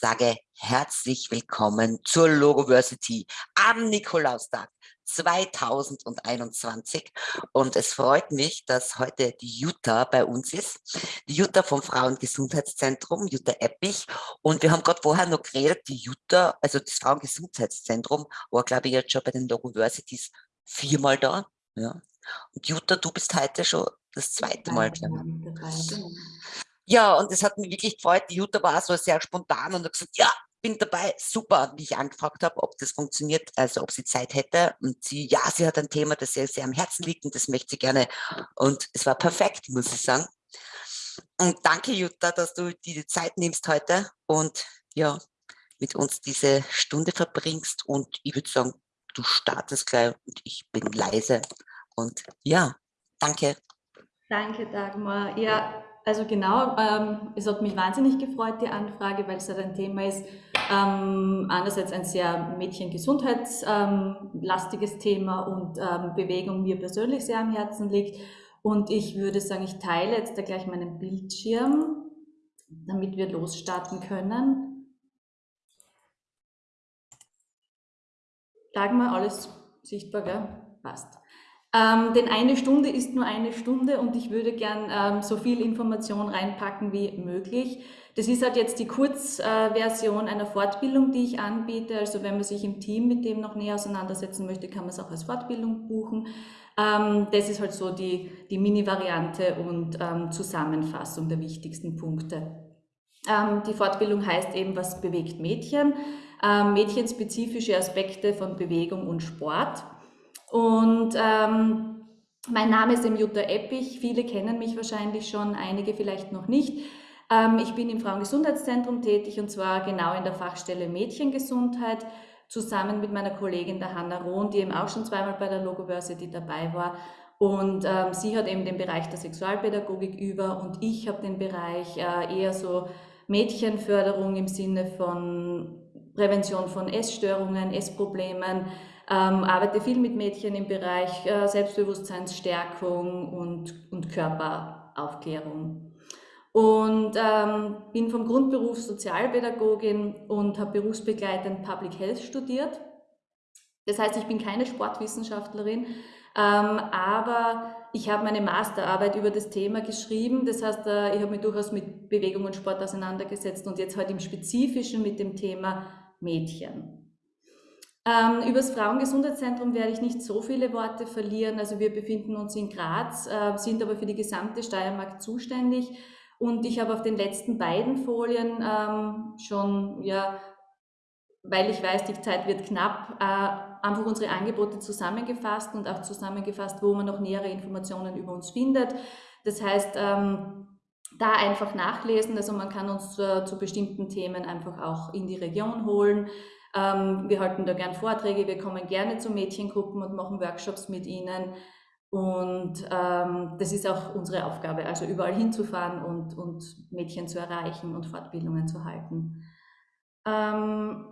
sage herzlich willkommen zur Logoversity am Nikolaustag 2021. Und es freut mich, dass heute die Jutta bei uns ist. Die Jutta vom Frauengesundheitszentrum, Jutta Eppich. Und wir haben gerade vorher noch geredet, die Jutta, also das Frauengesundheitszentrum, war glaube ich jetzt schon bei den Logoversities viermal da. Ja. Und Jutta, du bist heute schon das zweite Mal. Genau. Ja, und es hat mich wirklich gefreut. Die Jutta war so sehr spontan und hat gesagt, ja, bin dabei, super, wie ich angefragt habe, ob das funktioniert, also ob sie Zeit hätte. Und sie, ja, sie hat ein Thema, das ihr sehr am Herzen liegt und das möchte sie gerne. Und es war perfekt, muss ich sagen. Und danke, Jutta, dass du dir die Zeit nimmst heute und ja, mit uns diese Stunde verbringst. Und ich würde sagen, du startest gleich und ich bin leise. Und ja, danke. Danke, Dagmar. Ja, also genau, ähm, es hat mich wahnsinnig gefreut, die Anfrage, weil es halt ein Thema ist, ähm, einerseits ein sehr mädchengesundheitslastiges ähm, Thema und ähm, Bewegung mir persönlich sehr am Herzen liegt. Und ich würde sagen, ich teile jetzt da gleich meinen Bildschirm, damit wir losstarten können. Dagmar, alles sichtbar, gell? Passt. Ähm, denn eine Stunde ist nur eine Stunde und ich würde gern ähm, so viel Information reinpacken wie möglich. Das ist halt jetzt die Kurzversion äh, einer Fortbildung, die ich anbiete. Also wenn man sich im Team mit dem noch näher auseinandersetzen möchte, kann man es auch als Fortbildung buchen. Ähm, das ist halt so die, die Mini-Variante und ähm, Zusammenfassung der wichtigsten Punkte. Ähm, die Fortbildung heißt eben, was bewegt Mädchen? Ähm, mädchenspezifische Aspekte von Bewegung und Sport. Und ähm, mein Name ist Jutta Eppich. Viele kennen mich wahrscheinlich schon, einige vielleicht noch nicht. Ähm, ich bin im Frauengesundheitszentrum tätig und zwar genau in der Fachstelle Mädchengesundheit zusammen mit meiner Kollegin der Hanna Rohn, die eben auch schon zweimal bei der Logoversity dabei war. Und ähm, sie hat eben den Bereich der Sexualpädagogik über und ich habe den Bereich äh, eher so Mädchenförderung im Sinne von Prävention von Essstörungen, Essproblemen, ähm, arbeite viel mit Mädchen im Bereich äh, Selbstbewusstseinsstärkung und, und Körperaufklärung. Und ähm, bin vom Grundberuf Sozialpädagogin und habe berufsbegleitend Public Health studiert. Das heißt, ich bin keine Sportwissenschaftlerin, ähm, aber ich habe meine Masterarbeit über das Thema geschrieben. Das heißt, äh, ich habe mich durchaus mit Bewegung und Sport auseinandergesetzt und jetzt heute im Spezifischen mit dem Thema Mädchen. Ähm, über das Frauengesundheitszentrum werde ich nicht so viele Worte verlieren. Also wir befinden uns in Graz, äh, sind aber für die gesamte Steiermark zuständig. Und ich habe auf den letzten beiden Folien ähm, schon, ja, weil ich weiß, die Zeit wird knapp, äh, einfach unsere Angebote zusammengefasst und auch zusammengefasst, wo man noch nähere Informationen über uns findet. Das heißt, ähm, da einfach nachlesen. Also man kann uns äh, zu bestimmten Themen einfach auch in die Region holen. Ähm, wir halten da gern Vorträge, wir kommen gerne zu Mädchengruppen und machen Workshops mit ihnen. Und ähm, das ist auch unsere Aufgabe, also überall hinzufahren und, und Mädchen zu erreichen und Fortbildungen zu halten. Ähm,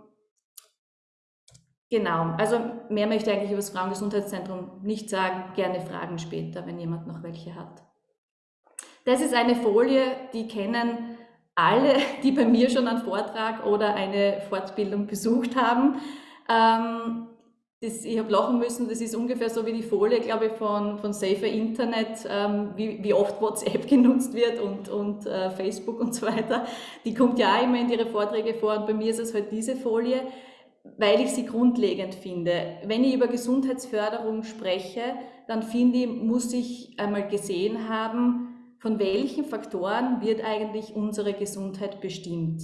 genau, also mehr möchte ich eigentlich über das Frauengesundheitszentrum nicht sagen, gerne Fragen später, wenn jemand noch welche hat. Das ist eine Folie, die kennen alle, die bei mir schon einen Vortrag oder eine Fortbildung besucht haben. Ähm, das, ich habe lachen müssen, das ist ungefähr so wie die Folie, glaube ich, von, von Safer Internet, ähm, wie, wie oft WhatsApp genutzt wird und, und äh, Facebook und so weiter. Die kommt ja auch immer in ihre Vorträge vor und bei mir ist es halt diese Folie, weil ich sie grundlegend finde. Wenn ich über Gesundheitsförderung spreche, dann finde ich, muss ich einmal gesehen haben, von welchen Faktoren wird eigentlich unsere Gesundheit bestimmt.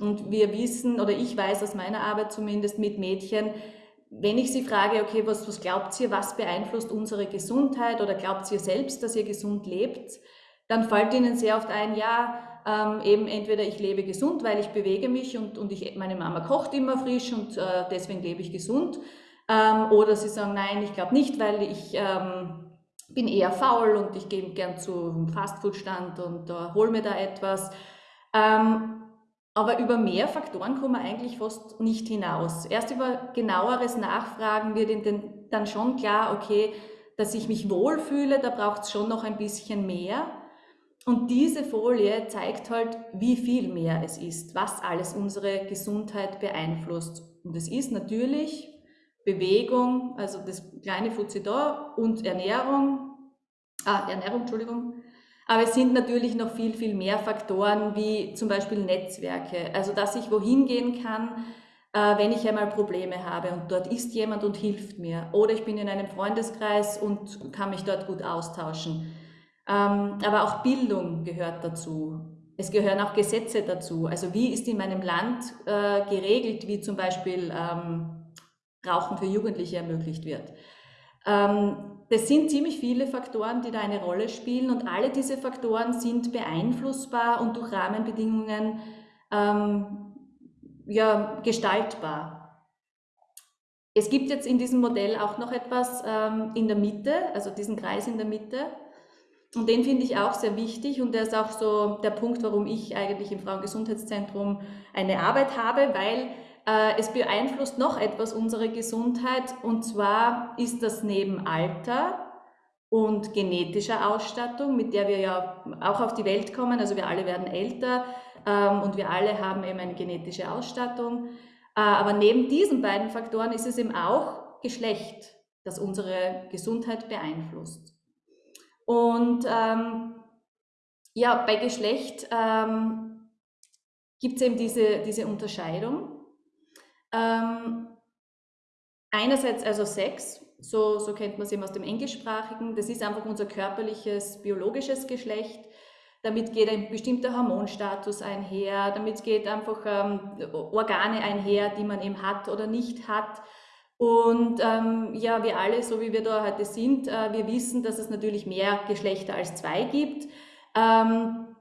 Und wir wissen, oder ich weiß aus meiner Arbeit zumindest mit Mädchen, wenn ich sie frage, okay, was, was glaubt ihr, was beeinflusst unsere Gesundheit oder glaubt ihr selbst, dass ihr gesund lebt, dann fällt ihnen sehr oft ein, ja, ähm, eben entweder ich lebe gesund, weil ich bewege mich und, und ich, meine Mama kocht immer frisch und äh, deswegen lebe ich gesund. Ähm, oder sie sagen, nein, ich glaube nicht, weil ich ähm, bin eher faul und ich gehe gern zum Fastfood-Stand und äh, hole mir da etwas. Ähm, aber über mehr Faktoren kommen wir eigentlich fast nicht hinaus. Erst über genaueres Nachfragen wird ihnen dann schon klar, okay, dass ich mich wohlfühle, da braucht es schon noch ein bisschen mehr. und diese Folie zeigt halt, wie viel mehr es ist, was alles unsere Gesundheit beeinflusst. Und es ist natürlich Bewegung, also das kleine Fuzzi da und Ernährung, ah, Ernährung, Entschuldigung. Aber es sind natürlich noch viel, viel mehr Faktoren, wie zum Beispiel Netzwerke. Also, dass ich wohin gehen kann, äh, wenn ich einmal Probleme habe und dort ist jemand und hilft mir. Oder ich bin in einem Freundeskreis und kann mich dort gut austauschen. Ähm, aber auch Bildung gehört dazu. Es gehören auch Gesetze dazu. Also wie ist in meinem Land äh, geregelt, wie zum Beispiel ähm, Rauchen für Jugendliche ermöglicht wird. Ähm, das sind ziemlich viele Faktoren, die da eine Rolle spielen und alle diese Faktoren sind beeinflussbar und durch Rahmenbedingungen ähm, ja, gestaltbar. Es gibt jetzt in diesem Modell auch noch etwas ähm, in der Mitte, also diesen Kreis in der Mitte. Und den finde ich auch sehr wichtig und der ist auch so der Punkt, warum ich eigentlich im Frauengesundheitszentrum eine Arbeit habe, weil es beeinflusst noch etwas unsere Gesundheit und zwar ist das neben Alter und genetischer Ausstattung, mit der wir ja auch auf die Welt kommen, also wir alle werden älter ähm, und wir alle haben eben eine genetische Ausstattung. Äh, aber neben diesen beiden Faktoren ist es eben auch Geschlecht, das unsere Gesundheit beeinflusst. Und ähm, ja, bei Geschlecht ähm, gibt es eben diese, diese Unterscheidung. Ähm, einerseits also Sex, so, so kennt man es eben aus dem Englischsprachigen. Das ist einfach unser körperliches, biologisches Geschlecht. Damit geht ein bestimmter Hormonstatus einher, damit geht einfach ähm, Organe einher, die man eben hat oder nicht hat. Und ähm, ja, wir alle, so wie wir da heute sind, äh, wir wissen, dass es natürlich mehr Geschlechter als zwei gibt. Ähm,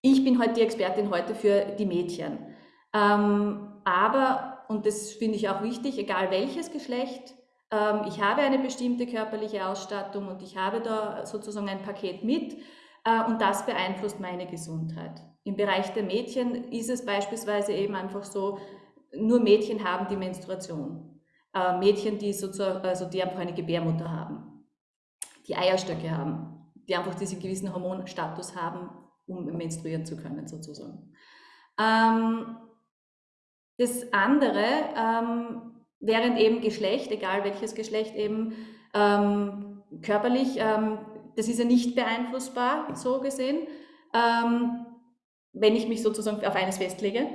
ich bin heute die Expertin heute für die Mädchen. Ähm, aber, und das finde ich auch wichtig, egal welches Geschlecht, ähm, ich habe eine bestimmte körperliche Ausstattung und ich habe da sozusagen ein Paket mit äh, und das beeinflusst meine Gesundheit. Im Bereich der Mädchen ist es beispielsweise eben einfach so, nur Mädchen haben die Menstruation. Äh, Mädchen, die, sozusagen, also die einfach eine Gebärmutter haben, die Eierstöcke haben, die einfach diesen gewissen Hormonstatus haben, um menstruieren zu können sozusagen. Ähm, das andere, ähm, während eben Geschlecht, egal welches Geschlecht eben ähm, körperlich, ähm, das ist ja nicht beeinflussbar, so gesehen, ähm, wenn ich mich sozusagen auf eines festlege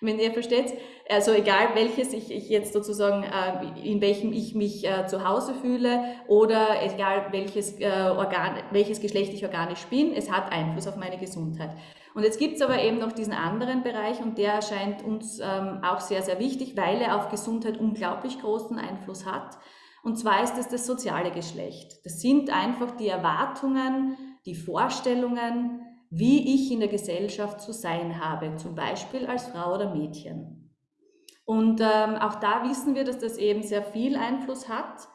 wenn ihr versteht. Also egal welches ich, ich jetzt sozusagen, äh, in welchem ich mich äh, zu Hause fühle oder egal welches, äh, Organ, welches Geschlecht ich organisch bin, es hat Einfluss auf meine Gesundheit. Und jetzt gibt es aber eben noch diesen anderen Bereich und der erscheint uns ähm, auch sehr, sehr wichtig, weil er auf Gesundheit unglaublich großen Einfluss hat. Und zwar ist es das soziale Geschlecht. Das sind einfach die Erwartungen, die Vorstellungen, wie ich in der Gesellschaft zu sein habe, zum Beispiel als Frau oder Mädchen. Und ähm, auch da wissen wir, dass das eben sehr viel Einfluss hat.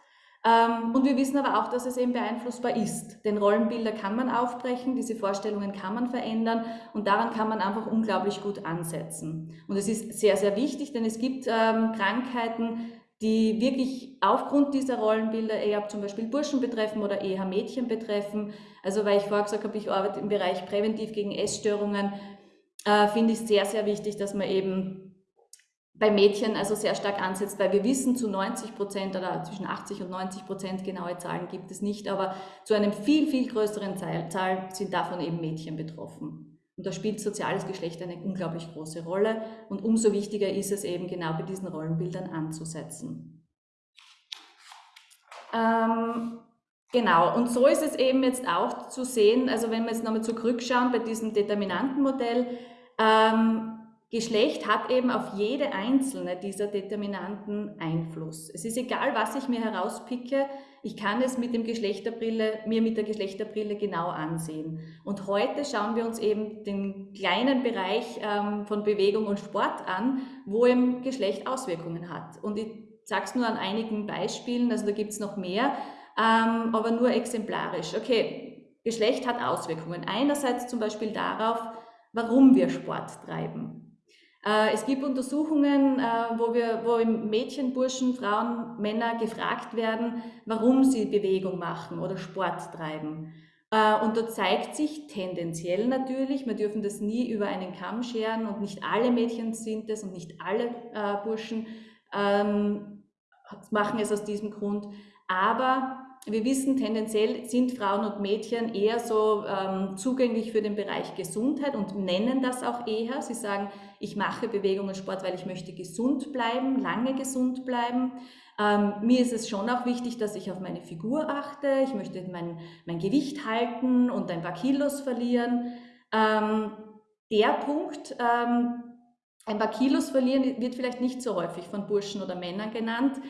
Ähm, und wir wissen aber auch, dass es eben beeinflussbar ist. Denn Rollenbilder kann man aufbrechen, diese Vorstellungen kann man verändern und daran kann man einfach unglaublich gut ansetzen. Und es ist sehr, sehr wichtig, denn es gibt ähm, Krankheiten, die wirklich aufgrund dieser Rollenbilder eher zum Beispiel Burschen betreffen oder eher Mädchen betreffen. Also weil ich vorher gesagt habe, ich arbeite im Bereich präventiv gegen Essstörungen, äh, finde ich sehr, sehr wichtig, dass man eben bei Mädchen also sehr stark ansetzt, weil wir wissen, zu 90 Prozent oder zwischen 80 und 90 Prozent genaue Zahlen gibt es nicht, aber zu einem viel, viel größeren Zahl sind davon eben Mädchen betroffen. Und da spielt soziales Geschlecht eine unglaublich große Rolle. Und umso wichtiger ist es eben genau bei diesen Rollenbildern anzusetzen. Ähm, genau, und so ist es eben jetzt auch zu sehen, also wenn wir jetzt nochmal zurückschauen bei diesem Determinantenmodell, ähm, Geschlecht hat eben auf jede einzelne dieser Determinanten Einfluss. Es ist egal, was ich mir herauspicke, ich kann es mit dem Geschlechterbrille, mir mit der Geschlechterbrille genau ansehen. Und heute schauen wir uns eben den kleinen Bereich ähm, von Bewegung und Sport an, wo eben Geschlecht Auswirkungen hat. Und ich sage es nur an einigen Beispielen, also da gibt es noch mehr, ähm, aber nur exemplarisch. Okay, Geschlecht hat Auswirkungen. Einerseits zum Beispiel darauf, warum wir Sport treiben. Äh, es gibt Untersuchungen, äh, wo, wir, wo Mädchen, Burschen, Frauen, Männer gefragt werden, warum sie Bewegung machen oder Sport treiben. Äh, und da zeigt sich tendenziell natürlich, wir dürfen das nie über einen Kamm scheren und nicht alle Mädchen sind es und nicht alle Burschen ähm, machen es aus diesem Grund. Aber wir wissen, tendenziell sind Frauen und Mädchen eher so ähm, zugänglich für den Bereich Gesundheit und nennen das auch eher. Sie sagen, ich mache Bewegung und Sport, weil ich möchte gesund bleiben, lange gesund bleiben. Ähm, mir ist es schon auch wichtig, dass ich auf meine Figur achte. Ich möchte mein, mein Gewicht halten und ein paar Kilos verlieren. Ähm, der Punkt, ähm, ein paar Kilos verlieren, wird vielleicht nicht so häufig von Burschen oder Männern genannt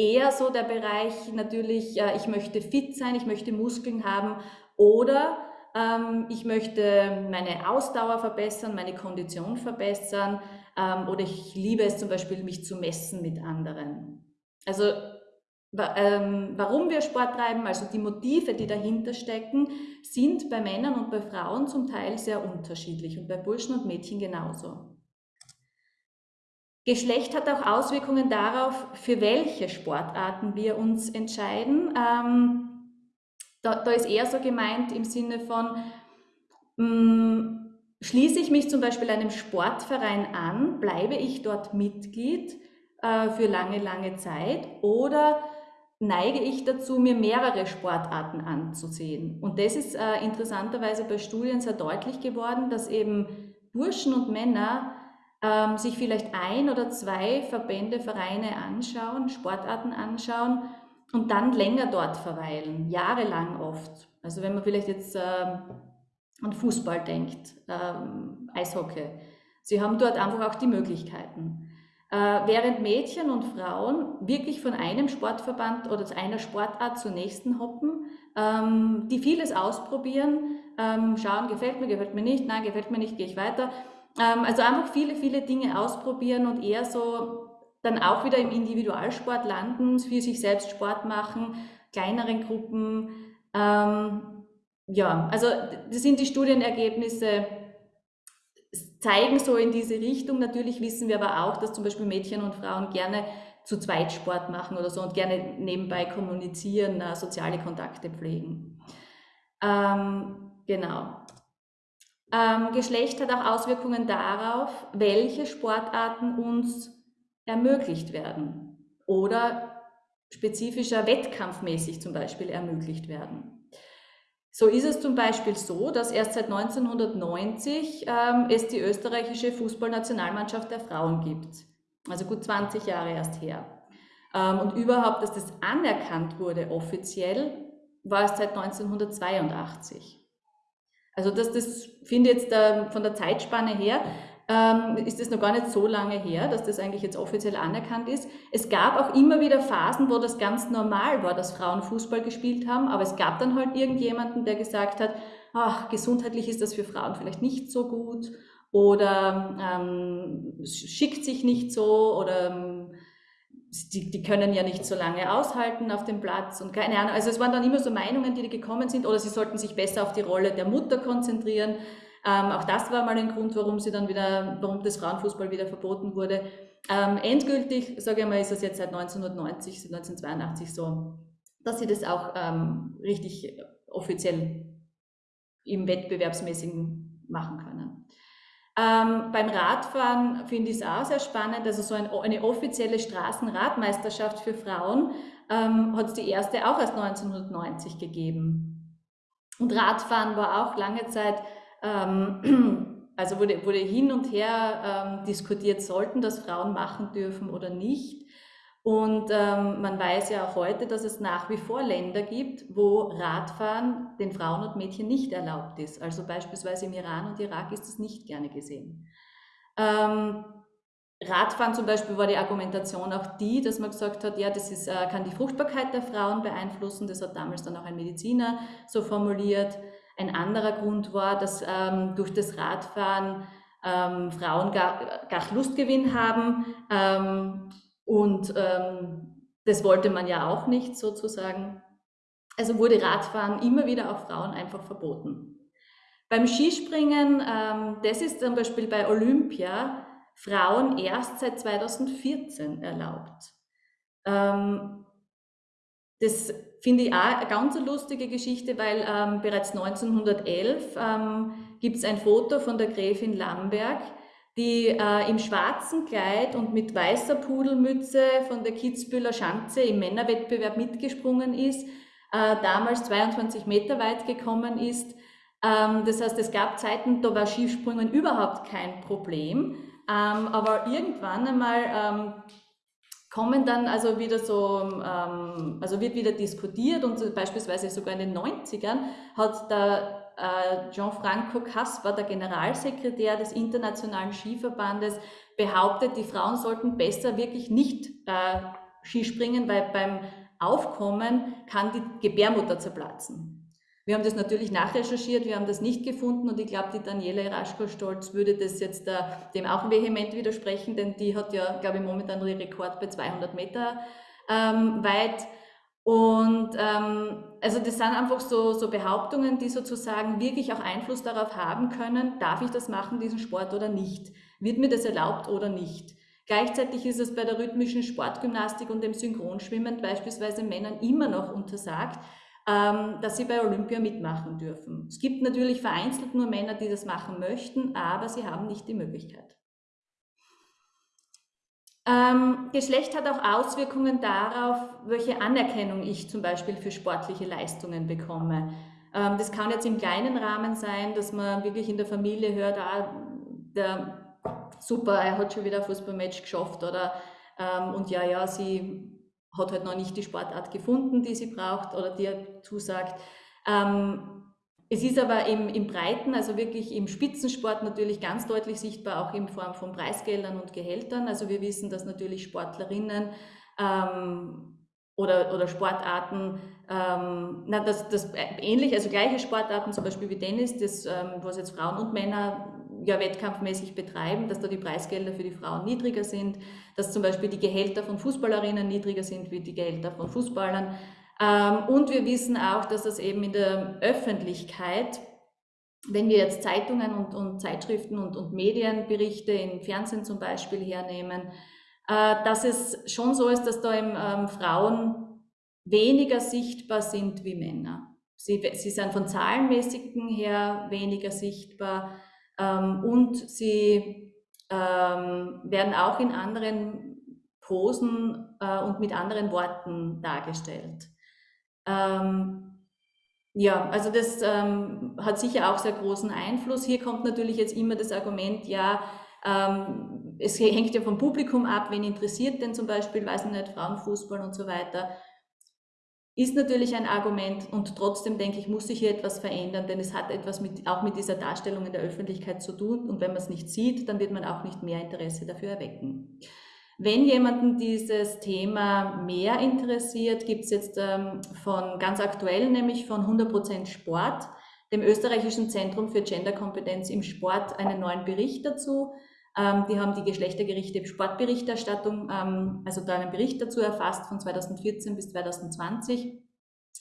eher so der Bereich natürlich, äh, ich möchte fit sein, ich möchte Muskeln haben oder ähm, ich möchte meine Ausdauer verbessern, meine Kondition verbessern ähm, oder ich liebe es zum Beispiel, mich zu messen mit anderen. Also ähm, warum wir Sport treiben, also die Motive, die dahinter stecken, sind bei Männern und bei Frauen zum Teil sehr unterschiedlich und bei Burschen und Mädchen genauso. Geschlecht hat auch Auswirkungen darauf, für welche Sportarten wir uns entscheiden. Ähm, da, da, ist eher so gemeint im Sinne von, mh, mm, schließe ich mich zum Beispiel einem Sportverein an, bleibe ich dort Mitglied äh, für lange, lange Zeit oder neige ich dazu, mir mehrere Sportarten anzusehen. Und das ist äh, interessanterweise bei Studien sehr deutlich geworden, dass eben Burschen und Männer ähm, sich vielleicht ein oder zwei Verbände, Vereine anschauen, Sportarten anschauen und dann länger dort verweilen, jahrelang oft. Also wenn man vielleicht jetzt ähm, an Fußball denkt, ähm, Eishockey, sie haben dort einfach auch die Möglichkeiten. Äh, während Mädchen und Frauen wirklich von einem Sportverband oder einer Sportart zur nächsten hoppen, ähm, die vieles ausprobieren, ähm, schauen, gefällt mir, gefällt mir nicht, nein, gefällt mir nicht, gehe ich weiter also einfach viele, viele Dinge ausprobieren und eher so dann auch wieder im Individualsport landen, für sich selbst Sport machen, kleineren Gruppen. Ähm, ja, also das sind die Studienergebnisse, zeigen so in diese Richtung. Natürlich wissen wir aber auch, dass zum Beispiel Mädchen und Frauen gerne zu zweit Sport machen oder so und gerne nebenbei kommunizieren, äh, soziale Kontakte pflegen. Ähm, genau. Ähm, Geschlecht hat auch Auswirkungen darauf, welche Sportarten uns ermöglicht werden oder spezifischer wettkampfmäßig zum Beispiel ermöglicht werden. So ist es zum Beispiel so, dass erst seit 1990 ähm, es die österreichische Fußballnationalmannschaft der Frauen gibt. Also gut 20 Jahre erst her. Ähm, und überhaupt, dass das anerkannt wurde offiziell, war es seit 1982. Also das, das finde jetzt äh, von der Zeitspanne her, ähm, ist das noch gar nicht so lange her, dass das eigentlich jetzt offiziell anerkannt ist. Es gab auch immer wieder Phasen, wo das ganz normal war, dass Frauen Fußball gespielt haben, aber es gab dann halt irgendjemanden, der gesagt hat, ach, gesundheitlich ist das für Frauen vielleicht nicht so gut oder ähm, schickt sich nicht so oder ähm, die, die können ja nicht so lange aushalten auf dem Platz und keine Ahnung. Also es waren dann immer so Meinungen, die, gekommen sind oder sie sollten sich besser auf die Rolle der Mutter konzentrieren. Ähm, auch das war mal ein Grund, warum sie dann wieder, warum das Frauenfußball wieder verboten wurde. Ähm, endgültig, sage ich mal, ist es jetzt seit 1990, 1982 so, dass sie das auch ähm, richtig offiziell im Wettbewerbsmäßigen machen können. Ähm, beim Radfahren finde ich es auch sehr spannend. Also so ein, eine offizielle Straßenradmeisterschaft für Frauen ähm, hat es die erste auch erst 1990 gegeben. Und Radfahren war auch lange Zeit, ähm, also wurde, wurde hin und her ähm, diskutiert, sollten das Frauen machen dürfen oder nicht. Und ähm, man weiß ja auch heute, dass es nach wie vor Länder gibt, wo Radfahren den Frauen und Mädchen nicht erlaubt ist. Also beispielsweise im Iran und Irak ist das nicht gerne gesehen. Ähm, Radfahren zum Beispiel war die Argumentation auch die, dass man gesagt hat, ja, das ist, äh, kann die Fruchtbarkeit der Frauen beeinflussen. Das hat damals dann auch ein Mediziner so formuliert. Ein anderer Grund war, dass ähm, durch das Radfahren ähm, Frauen gar, gar Lustgewinn haben ähm, und ähm, das wollte man ja auch nicht sozusagen. Also wurde Radfahren immer wieder auch Frauen einfach verboten. Beim Skispringen, ähm, das ist zum Beispiel bei Olympia Frauen erst seit 2014 erlaubt. Ähm, das finde ich auch eine ganz lustige Geschichte, weil ähm, bereits 1911 ähm, gibt es ein Foto von der Gräfin Lamberg, die äh, im schwarzen Kleid und mit weißer Pudelmütze von der Kitzbühler Schanze im Männerwettbewerb mitgesprungen ist, äh, damals 22 Meter weit gekommen ist. Ähm, das heißt, es gab Zeiten, da war Skisprungen überhaupt kein Problem. Ähm, aber irgendwann einmal ähm, kommen dann also wieder so, ähm, also wird wieder diskutiert und beispielsweise sogar in den 90ern hat äh, Gianfranco Caspa, der Generalsekretär des Internationalen Skiverbandes, behauptet, die Frauen sollten besser wirklich nicht äh, Skispringen, weil beim Aufkommen kann die Gebärmutter zerplatzen. Wir haben das natürlich nachrecherchiert, wir haben das nicht gefunden und ich glaube, die Daniela Raschko-Stolz würde das jetzt äh, dem auch vehement widersprechen, denn die hat ja, glaube ich, momentan den Rekord bei 200 Meter ähm, weit. Und ähm, also das sind einfach so, so Behauptungen, die sozusagen wirklich auch Einfluss darauf haben können, darf ich das machen, diesen Sport oder nicht? Wird mir das erlaubt oder nicht? Gleichzeitig ist es bei der rhythmischen Sportgymnastik und dem Synchronschwimmen beispielsweise Männern immer noch untersagt, ähm, dass sie bei Olympia mitmachen dürfen. Es gibt natürlich vereinzelt nur Männer, die das machen möchten, aber sie haben nicht die Möglichkeit. Ähm, Geschlecht hat auch Auswirkungen darauf, welche Anerkennung ich zum Beispiel für sportliche Leistungen bekomme. Ähm, das kann jetzt im kleinen Rahmen sein, dass man wirklich in der Familie hört, ah, der, super, er hat schon wieder ein Fußballmatch geschafft oder ähm, und ja, ja, sie hat halt noch nicht die Sportart gefunden, die sie braucht oder die er zusagt. Ähm, es ist aber im, im Breiten, also wirklich im Spitzensport natürlich ganz deutlich sichtbar, auch in Form von Preisgeldern und Gehältern. Also wir wissen, dass natürlich Sportlerinnen ähm, oder, oder Sportarten, ähm, na, das, das ähnlich, also gleiche Sportarten, zum Beispiel wie Tennis, das, ähm, was jetzt Frauen und Männer ja wettkampfmäßig betreiben, dass da die Preisgelder für die Frauen niedriger sind, dass zum Beispiel die Gehälter von Fußballerinnen niedriger sind wie die Gehälter von Fußballern. Ähm, und wir wissen auch, dass das eben in der Öffentlichkeit, wenn wir jetzt Zeitungen und, und Zeitschriften und, und Medienberichte im Fernsehen zum Beispiel hernehmen, äh, dass es schon so ist, dass da eben ähm, Frauen weniger sichtbar sind wie Männer. Sie, sie sind von zahlenmäßigen her weniger sichtbar ähm, und sie werden auch in anderen Posen äh, und mit anderen Worten dargestellt. Ähm, ja, also das ähm, hat sicher auch sehr großen Einfluss. Hier kommt natürlich jetzt immer das Argument, ja, ähm, es hängt ja vom Publikum ab, wen interessiert denn zum Beispiel, weiß ich nicht, Frauenfußball und so weiter ist natürlich ein Argument und trotzdem denke ich, muss sich hier etwas verändern, denn es hat etwas mit, auch mit dieser Darstellung in der Öffentlichkeit zu tun und wenn man es nicht sieht, dann wird man auch nicht mehr Interesse dafür erwecken. Wenn jemanden dieses Thema mehr interessiert, gibt es jetzt ähm, von ganz aktuell, nämlich von 100% Sport, dem österreichischen Zentrum für Genderkompetenz im Sport, einen neuen Bericht dazu. Ähm, die haben die geschlechtergerechte Sportberichterstattung, ähm, also da einen Bericht dazu erfasst von 2014 bis 2020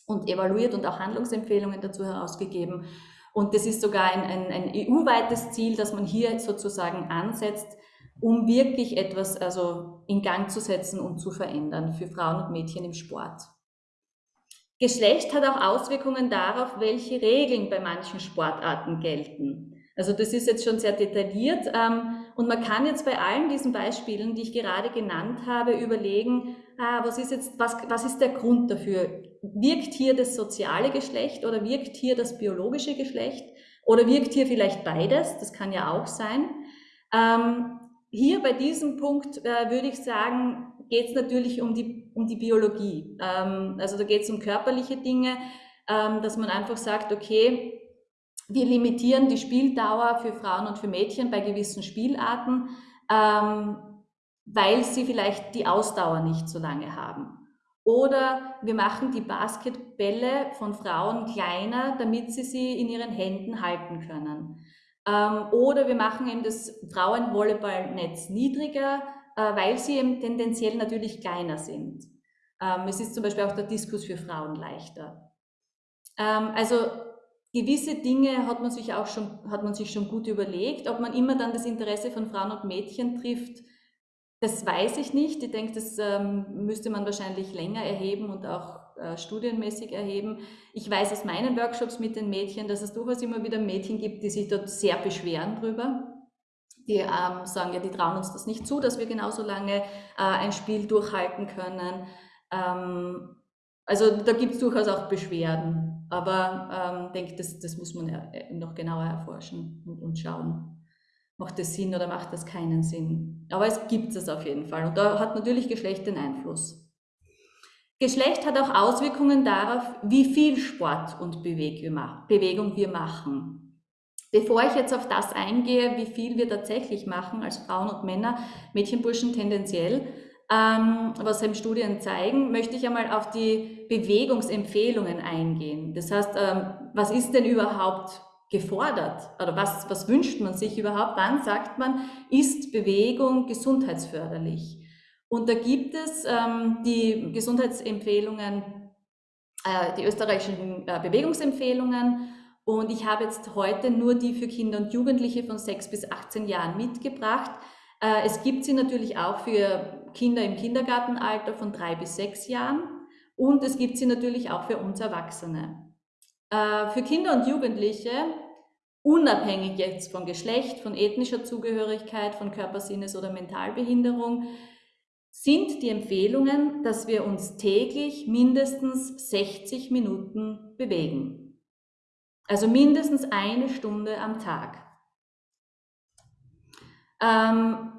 und evaluiert und auch Handlungsempfehlungen dazu herausgegeben. Und das ist sogar ein, ein, ein EU-weites Ziel, dass man hier sozusagen ansetzt, um wirklich etwas also in Gang zu setzen und zu verändern für Frauen und Mädchen im Sport. Geschlecht hat auch Auswirkungen darauf, welche Regeln bei manchen Sportarten gelten. Also das ist jetzt schon sehr detailliert ähm, und man kann jetzt bei allen diesen Beispielen, die ich gerade genannt habe, überlegen, ah, was ist jetzt, was, was ist der Grund dafür? Wirkt hier das soziale Geschlecht oder wirkt hier das biologische Geschlecht oder wirkt hier vielleicht beides? Das kann ja auch sein. Ähm, hier bei diesem Punkt äh, würde ich sagen, geht es natürlich um die, um die Biologie. Ähm, also da geht es um körperliche Dinge, ähm, dass man einfach sagt, okay, wir limitieren die Spieldauer für Frauen und für Mädchen bei gewissen Spielarten, ähm, weil sie vielleicht die Ausdauer nicht so lange haben. Oder wir machen die Basketbälle von Frauen kleiner, damit sie sie in ihren Händen halten können. Ähm, oder wir machen eben das Frauenvolleyballnetz niedriger, äh, weil sie eben tendenziell natürlich kleiner sind. Ähm, es ist zum Beispiel auch der Diskus für Frauen leichter. Ähm, also gewisse Dinge hat man sich auch schon, hat man sich schon gut überlegt. Ob man immer dann das Interesse von Frauen und Mädchen trifft, Das weiß ich nicht. Ich denke, das müsste man wahrscheinlich länger erheben und auch äh, studienmäßig erheben. Ich weiß aus meinen Workshops mit den Mädchen, dass es durchaus immer wieder Mädchen gibt, die sich dort sehr beschweren drüber. Die ähm, sagen, ja, die trauen uns das nicht zu, dass wir genauso lange äh, ein Spiel durchhalten können. Ähm, also da gibt es durchaus auch Beschwerden, aber ähm, denke, das, das muss man äh, noch genauer erforschen und, und schauen macht das Sinn oder macht das keinen Sinn. Aber es gibt es auf jeden Fall und da hat natürlich Geschlecht den Einfluss. Geschlecht hat auch Auswirkungen darauf, wie viel Sport und Bewegung wir machen. Bevor ich jetzt auf das eingehe, wie viel wir tatsächlich machen als Frauen und Männer, Mädchen, Burschen tendenziell, ähm, was eben Studien zeigen, möchte ich einmal auf die Bewegungsempfehlungen eingehen. Das heißt, ähm, was ist denn überhaupt gefordert? Oder was, was wünscht man sich überhaupt? Wann sagt man, ist Bewegung gesundheitsförderlich? Und da gibt es ähm, die Gesundheitsempfehlungen, äh, die österreichischen äh, Bewegungsempfehlungen. Und ich habe jetzt heute nur die für Kinder und Jugendliche von 6 bis 18 Jahren mitgebracht. Äh, es gibt sie natürlich auch für Kinder im Kindergartenalter von 3 bis 6 Jahren. Und es gibt sie natürlich auch für uns Erwachsene. Äh, für Kinder und Jugendliche, unabhängig jetzt von Geschlecht, von ethnischer Zugehörigkeit, von Körpersinnes- oder Mentalbehinderung, sind die Empfehlungen, dass wir uns täglich mindestens 60 Minuten bewegen. Also mindestens eine Stunde am Tag. Ähm,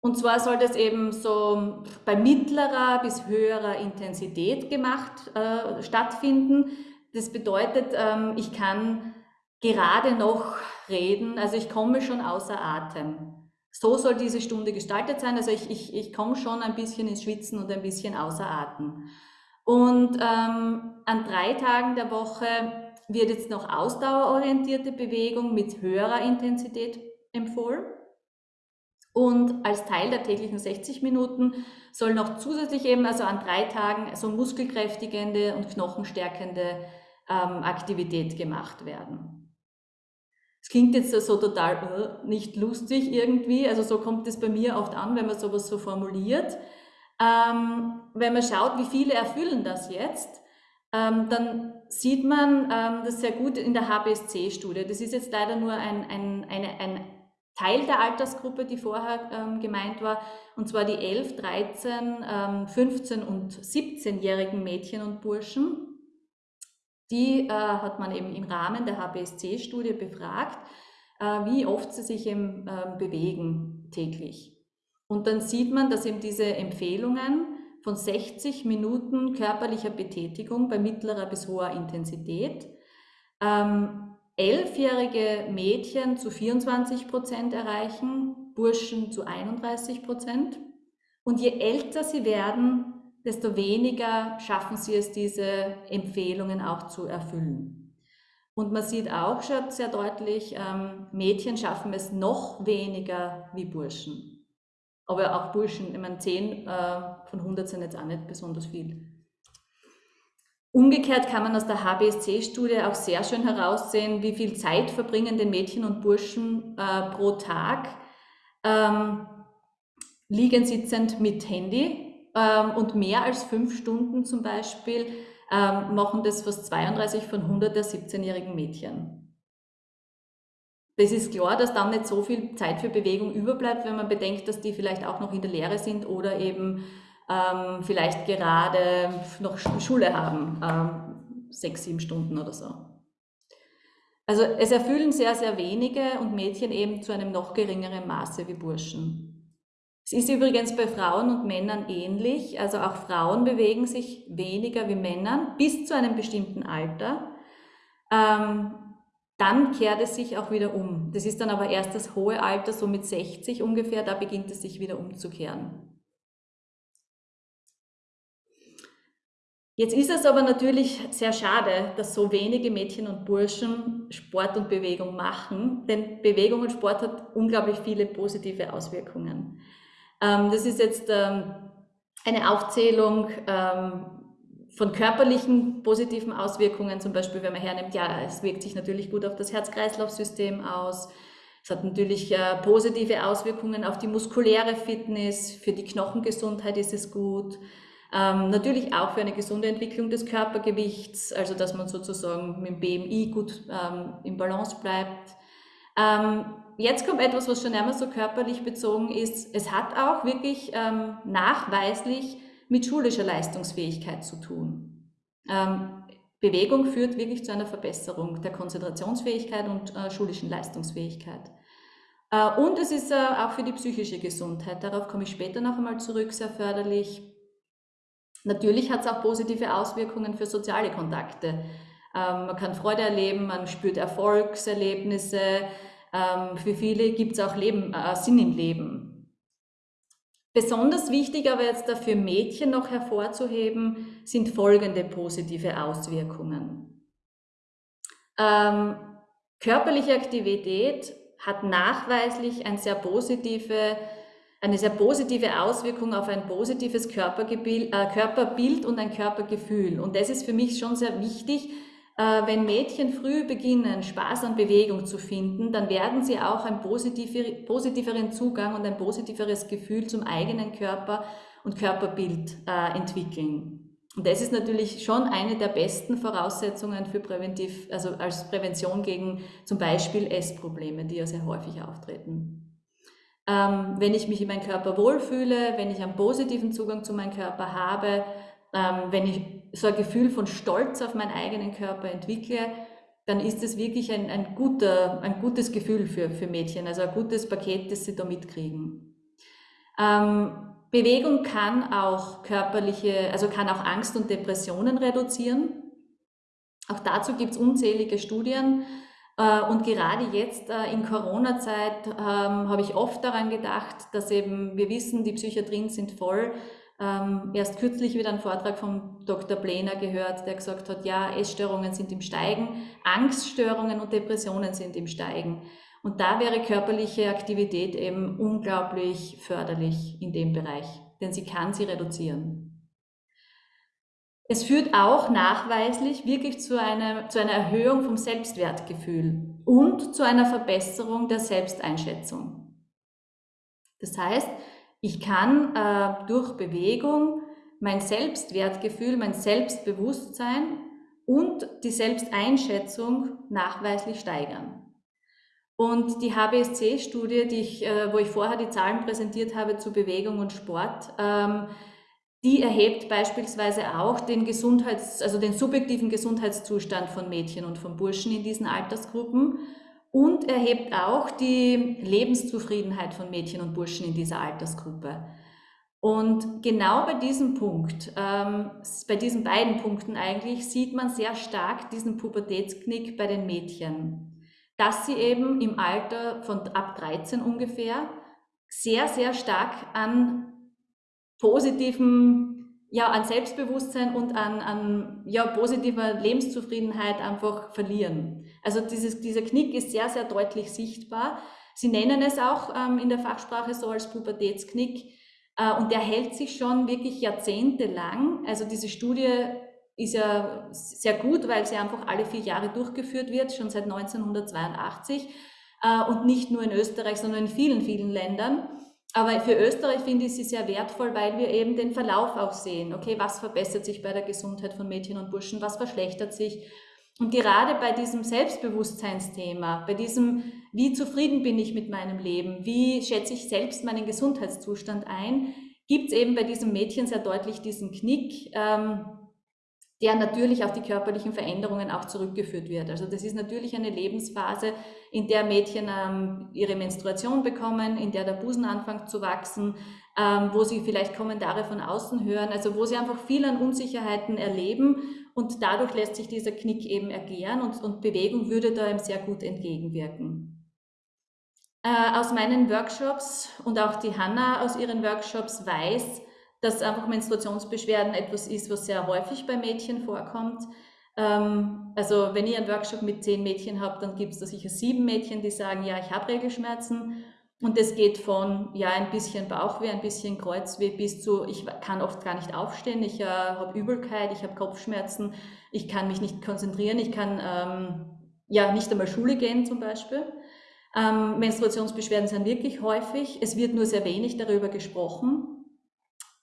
und zwar soll das eben so bei mittlerer bis höherer Intensität gemacht äh, stattfinden. Das bedeutet, ähm, ich kann gerade noch reden, also ich komme schon außer Atem so soll diese Stunde gestaltet sein. Also ich, ich, ich komme schon ein bisschen ins Schwitzen und ein bisschen außer Atem. Und ähm, an drei Tagen der Woche wird jetzt noch ausdauerorientierte Bewegung mit höherer Intensität empfohlen. Und als Teil der täglichen 60 Minuten soll noch zusätzlich eben, also an drei Tagen, so muskelkräftigende und knochenstärkende ähm, Aktivität gemacht werden. Klingt jetzt so total äh, nicht lustig irgendwie, also so kommt es bei mir oft an, wenn man sowas so formuliert. Ähm, wenn man schaut, wie viele erfüllen das jetzt, ähm, dann sieht man ähm, das sehr gut in der HBSC-Studie. Das ist jetzt leider nur ein, ein, eine, ein Teil der Altersgruppe, die vorher ähm, gemeint war, und zwar die 11, 13, ähm, 15 und 17-jährigen Mädchen und Burschen. Die äh, hat man eben im Rahmen der HBSC-Studie befragt, äh, wie oft sie sich eben, äh, bewegen täglich. Und dann sieht man, dass eben diese Empfehlungen von 60 Minuten körperlicher Betätigung bei mittlerer bis hoher Intensität ähm, elfjährige Mädchen zu 24 Prozent erreichen, Burschen zu 31 Prozent. Und je älter sie werden, desto weniger schaffen sie es, diese Empfehlungen auch zu erfüllen. Und man sieht auch schon sehr deutlich, ähm, Mädchen schaffen es noch weniger wie Burschen. Aber auch Burschen, ich meine, 10 äh, von 100 sind jetzt auch nicht besonders viel. Umgekehrt kann man aus der HBSC-Studie auch sehr schön heraussehen, wie viel Zeit verbringen denn Mädchen und Burschen äh, pro Tag ähm, liegend sitzend mit Handy ähm, und mehr als fünf Stunden zum Beispiel ähm, machen das fast 32 von 100 der 17-jährigen Mädchen. Das ist klar, dass dann nicht so viel Zeit für Bewegung überbleibt, wenn man bedenkt, dass die vielleicht auch noch in der Lehre sind oder eben ähm, vielleicht gerade noch Schule haben, ähm, sechs, sieben Stunden oder so. Also es erfüllen sehr, sehr wenige und Mädchen eben zu einem noch geringeren Maße wie Burschen. Es ist übrigens bei Frauen und Männern ähnlich. Also auch Frauen bewegen sich weniger wie Männern bis zu einem bestimmten Alter. Ähm, dann kehrt es sich auch wieder um. Das ist dann aber erst das hohe Alter, so mit 60 ungefähr, da beginnt es sich wieder umzukehren. Jetzt ist es aber natürlich sehr schade, dass so wenige Mädchen und Burschen Sport und Bewegung machen, denn Bewegung und Sport hat unglaublich viele positive Auswirkungen. Ähm, das ist jetzt ähm, eine Aufzählung ähm, von körperlichen positiven Auswirkungen, zum Beispiel wenn man hernimmt, ja, es wirkt sich natürlich gut auf das Herz-Kreislauf-System aus. Es hat natürlich äh, positive Auswirkungen auf die muskuläre Fitness, für die Knochengesundheit ist es gut. Ähm, natürlich auch für eine gesunde Entwicklung des Körpergewichts, also dass man sozusagen mit dem BMI gut ähm, im Balance bleibt. Ähm, jetzt kommt etwas, was schon einmal so körperlich bezogen ist. Es hat auch wirklich ähm, nachweislich mit schulischer Leistungsfähigkeit zu tun. Ähm, Bewegung führt wirklich zu einer Verbesserung der Konzentrationsfähigkeit und äh, schulischen Leistungsfähigkeit. Äh, und es ist äh, auch für die psychische Gesundheit, darauf komme ich später noch einmal zurück, sehr förderlich. Natürlich hat es auch positive Auswirkungen für soziale Kontakte. Ähm, man kann Freude erleben, man spürt Erfolgserlebnisse. Ähm, für viele gibt es auch Leben, äh, Sinn im Leben. Besonders wichtig aber jetzt dafür Mädchen noch hervorzuheben, sind folgende positive Auswirkungen. Ähm, körperliche Aktivität hat nachweislich ein sehr positive, eine sehr positive Auswirkung auf ein positives Körperbild, äh, Körperbild und ein Körpergefühl. Und das ist für mich schon sehr wichtig, äh, wenn Mädchen früh beginnen, Spaß an Bewegung zu finden, dann werden sie auch einen positiveren Zugang und ein positiveres Gefühl zum eigenen Körper und Körperbild äh, entwickeln. Und das ist natürlich schon eine der besten Voraussetzungen für präventiv, also als Prävention gegen zum Beispiel Essprobleme, die ja sehr häufig auftreten. Ähm, wenn ich mich in meinem Körper wohlfühle, wenn ich einen positiven Zugang zu meinem Körper habe, wenn ich so ein Gefühl von Stolz auf meinen eigenen Körper entwickle, dann ist es wirklich ein, ein, guter, ein gutes Gefühl für, für Mädchen, also ein gutes Paket, das sie da mitkriegen. Ähm, Bewegung kann auch körperliche, also kann auch Angst und Depressionen reduzieren. Auch dazu gibt es unzählige Studien. Äh, und gerade jetzt äh, in Corona-Zeit ähm, habe ich oft daran gedacht, dass eben wir wissen, die Psychiatrien sind voll ähm, erst kürzlich wieder einen Vortrag von Dr. Plener gehört, der gesagt hat, ja, Essstörungen sind im Steigen, Angststörungen und Depressionen sind im Steigen. Und da wäre körperliche Aktivität eben unglaublich förderlich in dem Bereich, denn sie kann sie reduzieren. Es führt auch nachweislich wirklich zu einer, zu einer Erhöhung vom Selbstwertgefühl und zu einer Verbesserung der Selbsteinschätzung. Das heißt, ich kann äh, durch Bewegung mein Selbstwertgefühl, mein Selbstbewusstsein und die Selbsteinschätzung nachweislich steigern. Und die HBSC-Studie, äh, wo ich vorher die Zahlen präsentiert habe zu Bewegung und Sport, ähm, die erhebt beispielsweise auch den Gesundheits-, also den subjektiven Gesundheitszustand von Mädchen und von Burschen in diesen Altersgruppen und erhebt auch die Lebenszufriedenheit von Mädchen und Burschen in dieser Altersgruppe. Und genau bei diesem Punkt, ähm, bei diesen beiden Punkten eigentlich, sieht man sehr stark diesen Pubertätsknick bei den Mädchen, dass sie eben im Alter von ab 13 ungefähr sehr, sehr stark an positiven ja, an Selbstbewusstsein und an, an ja, positiver Lebenszufriedenheit einfach verlieren. Also dieses, dieser Knick ist sehr, sehr deutlich sichtbar. Sie nennen es auch ähm, in der Fachsprache so als Pubertätsknick äh, und der hält sich schon wirklich jahrzehntelang. Also diese Studie ist ja sehr gut, weil sie einfach alle vier Jahre durchgeführt wird, schon seit 1982 äh, und nicht nur in Österreich, sondern in vielen, vielen Ländern. Aber für Österreich finde ich sie sehr wertvoll, weil wir eben den Verlauf auch sehen. Okay, was verbessert sich bei der Gesundheit von Mädchen und Burschen, was verschlechtert sich? Und gerade bei diesem Selbstbewusstseinsthema, bei diesem, wie zufrieden bin ich mit meinem Leben, wie schätze ich selbst meinen Gesundheitszustand ein, gibt es eben bei diesem Mädchen sehr deutlich diesen Knick, ähm, der natürlich auf die körperlichen Veränderungen auch zurückgeführt wird. Also das ist natürlich eine Lebensphase, in der Mädchen ähm, ihre Menstruation bekommen, in der der Busen anfängt zu wachsen, ähm, wo sie vielleicht Kommentare von außen hören, also wo sie einfach viel an Unsicherheiten erleben und dadurch lässt sich dieser Knick eben ergären und, und Bewegung würde da eben sehr gut entgegenwirken. Äh, aus meinen Workshops und auch die Hanna aus ihren Workshops weiß, dass einfach Menstruationsbeschwerden etwas ist, was sehr häufig bei Mädchen vorkommt. Ähm, also wenn ich einen Workshop mit zehn Mädchen habe, dann gibt es da sicher sieben Mädchen, die sagen, ja, ich habe Regelschmerzen. Und das geht von ja ein bisschen Bauchweh, ein bisschen Kreuzweh bis zu, ich kann oft gar nicht aufstehen, ich äh, habe Übelkeit, ich habe Kopfschmerzen, ich kann mich nicht konzentrieren, ich kann ähm, ja nicht einmal Schule gehen zum Beispiel. Ähm, Menstruationsbeschwerden sind wirklich häufig. Es wird nur sehr wenig darüber gesprochen.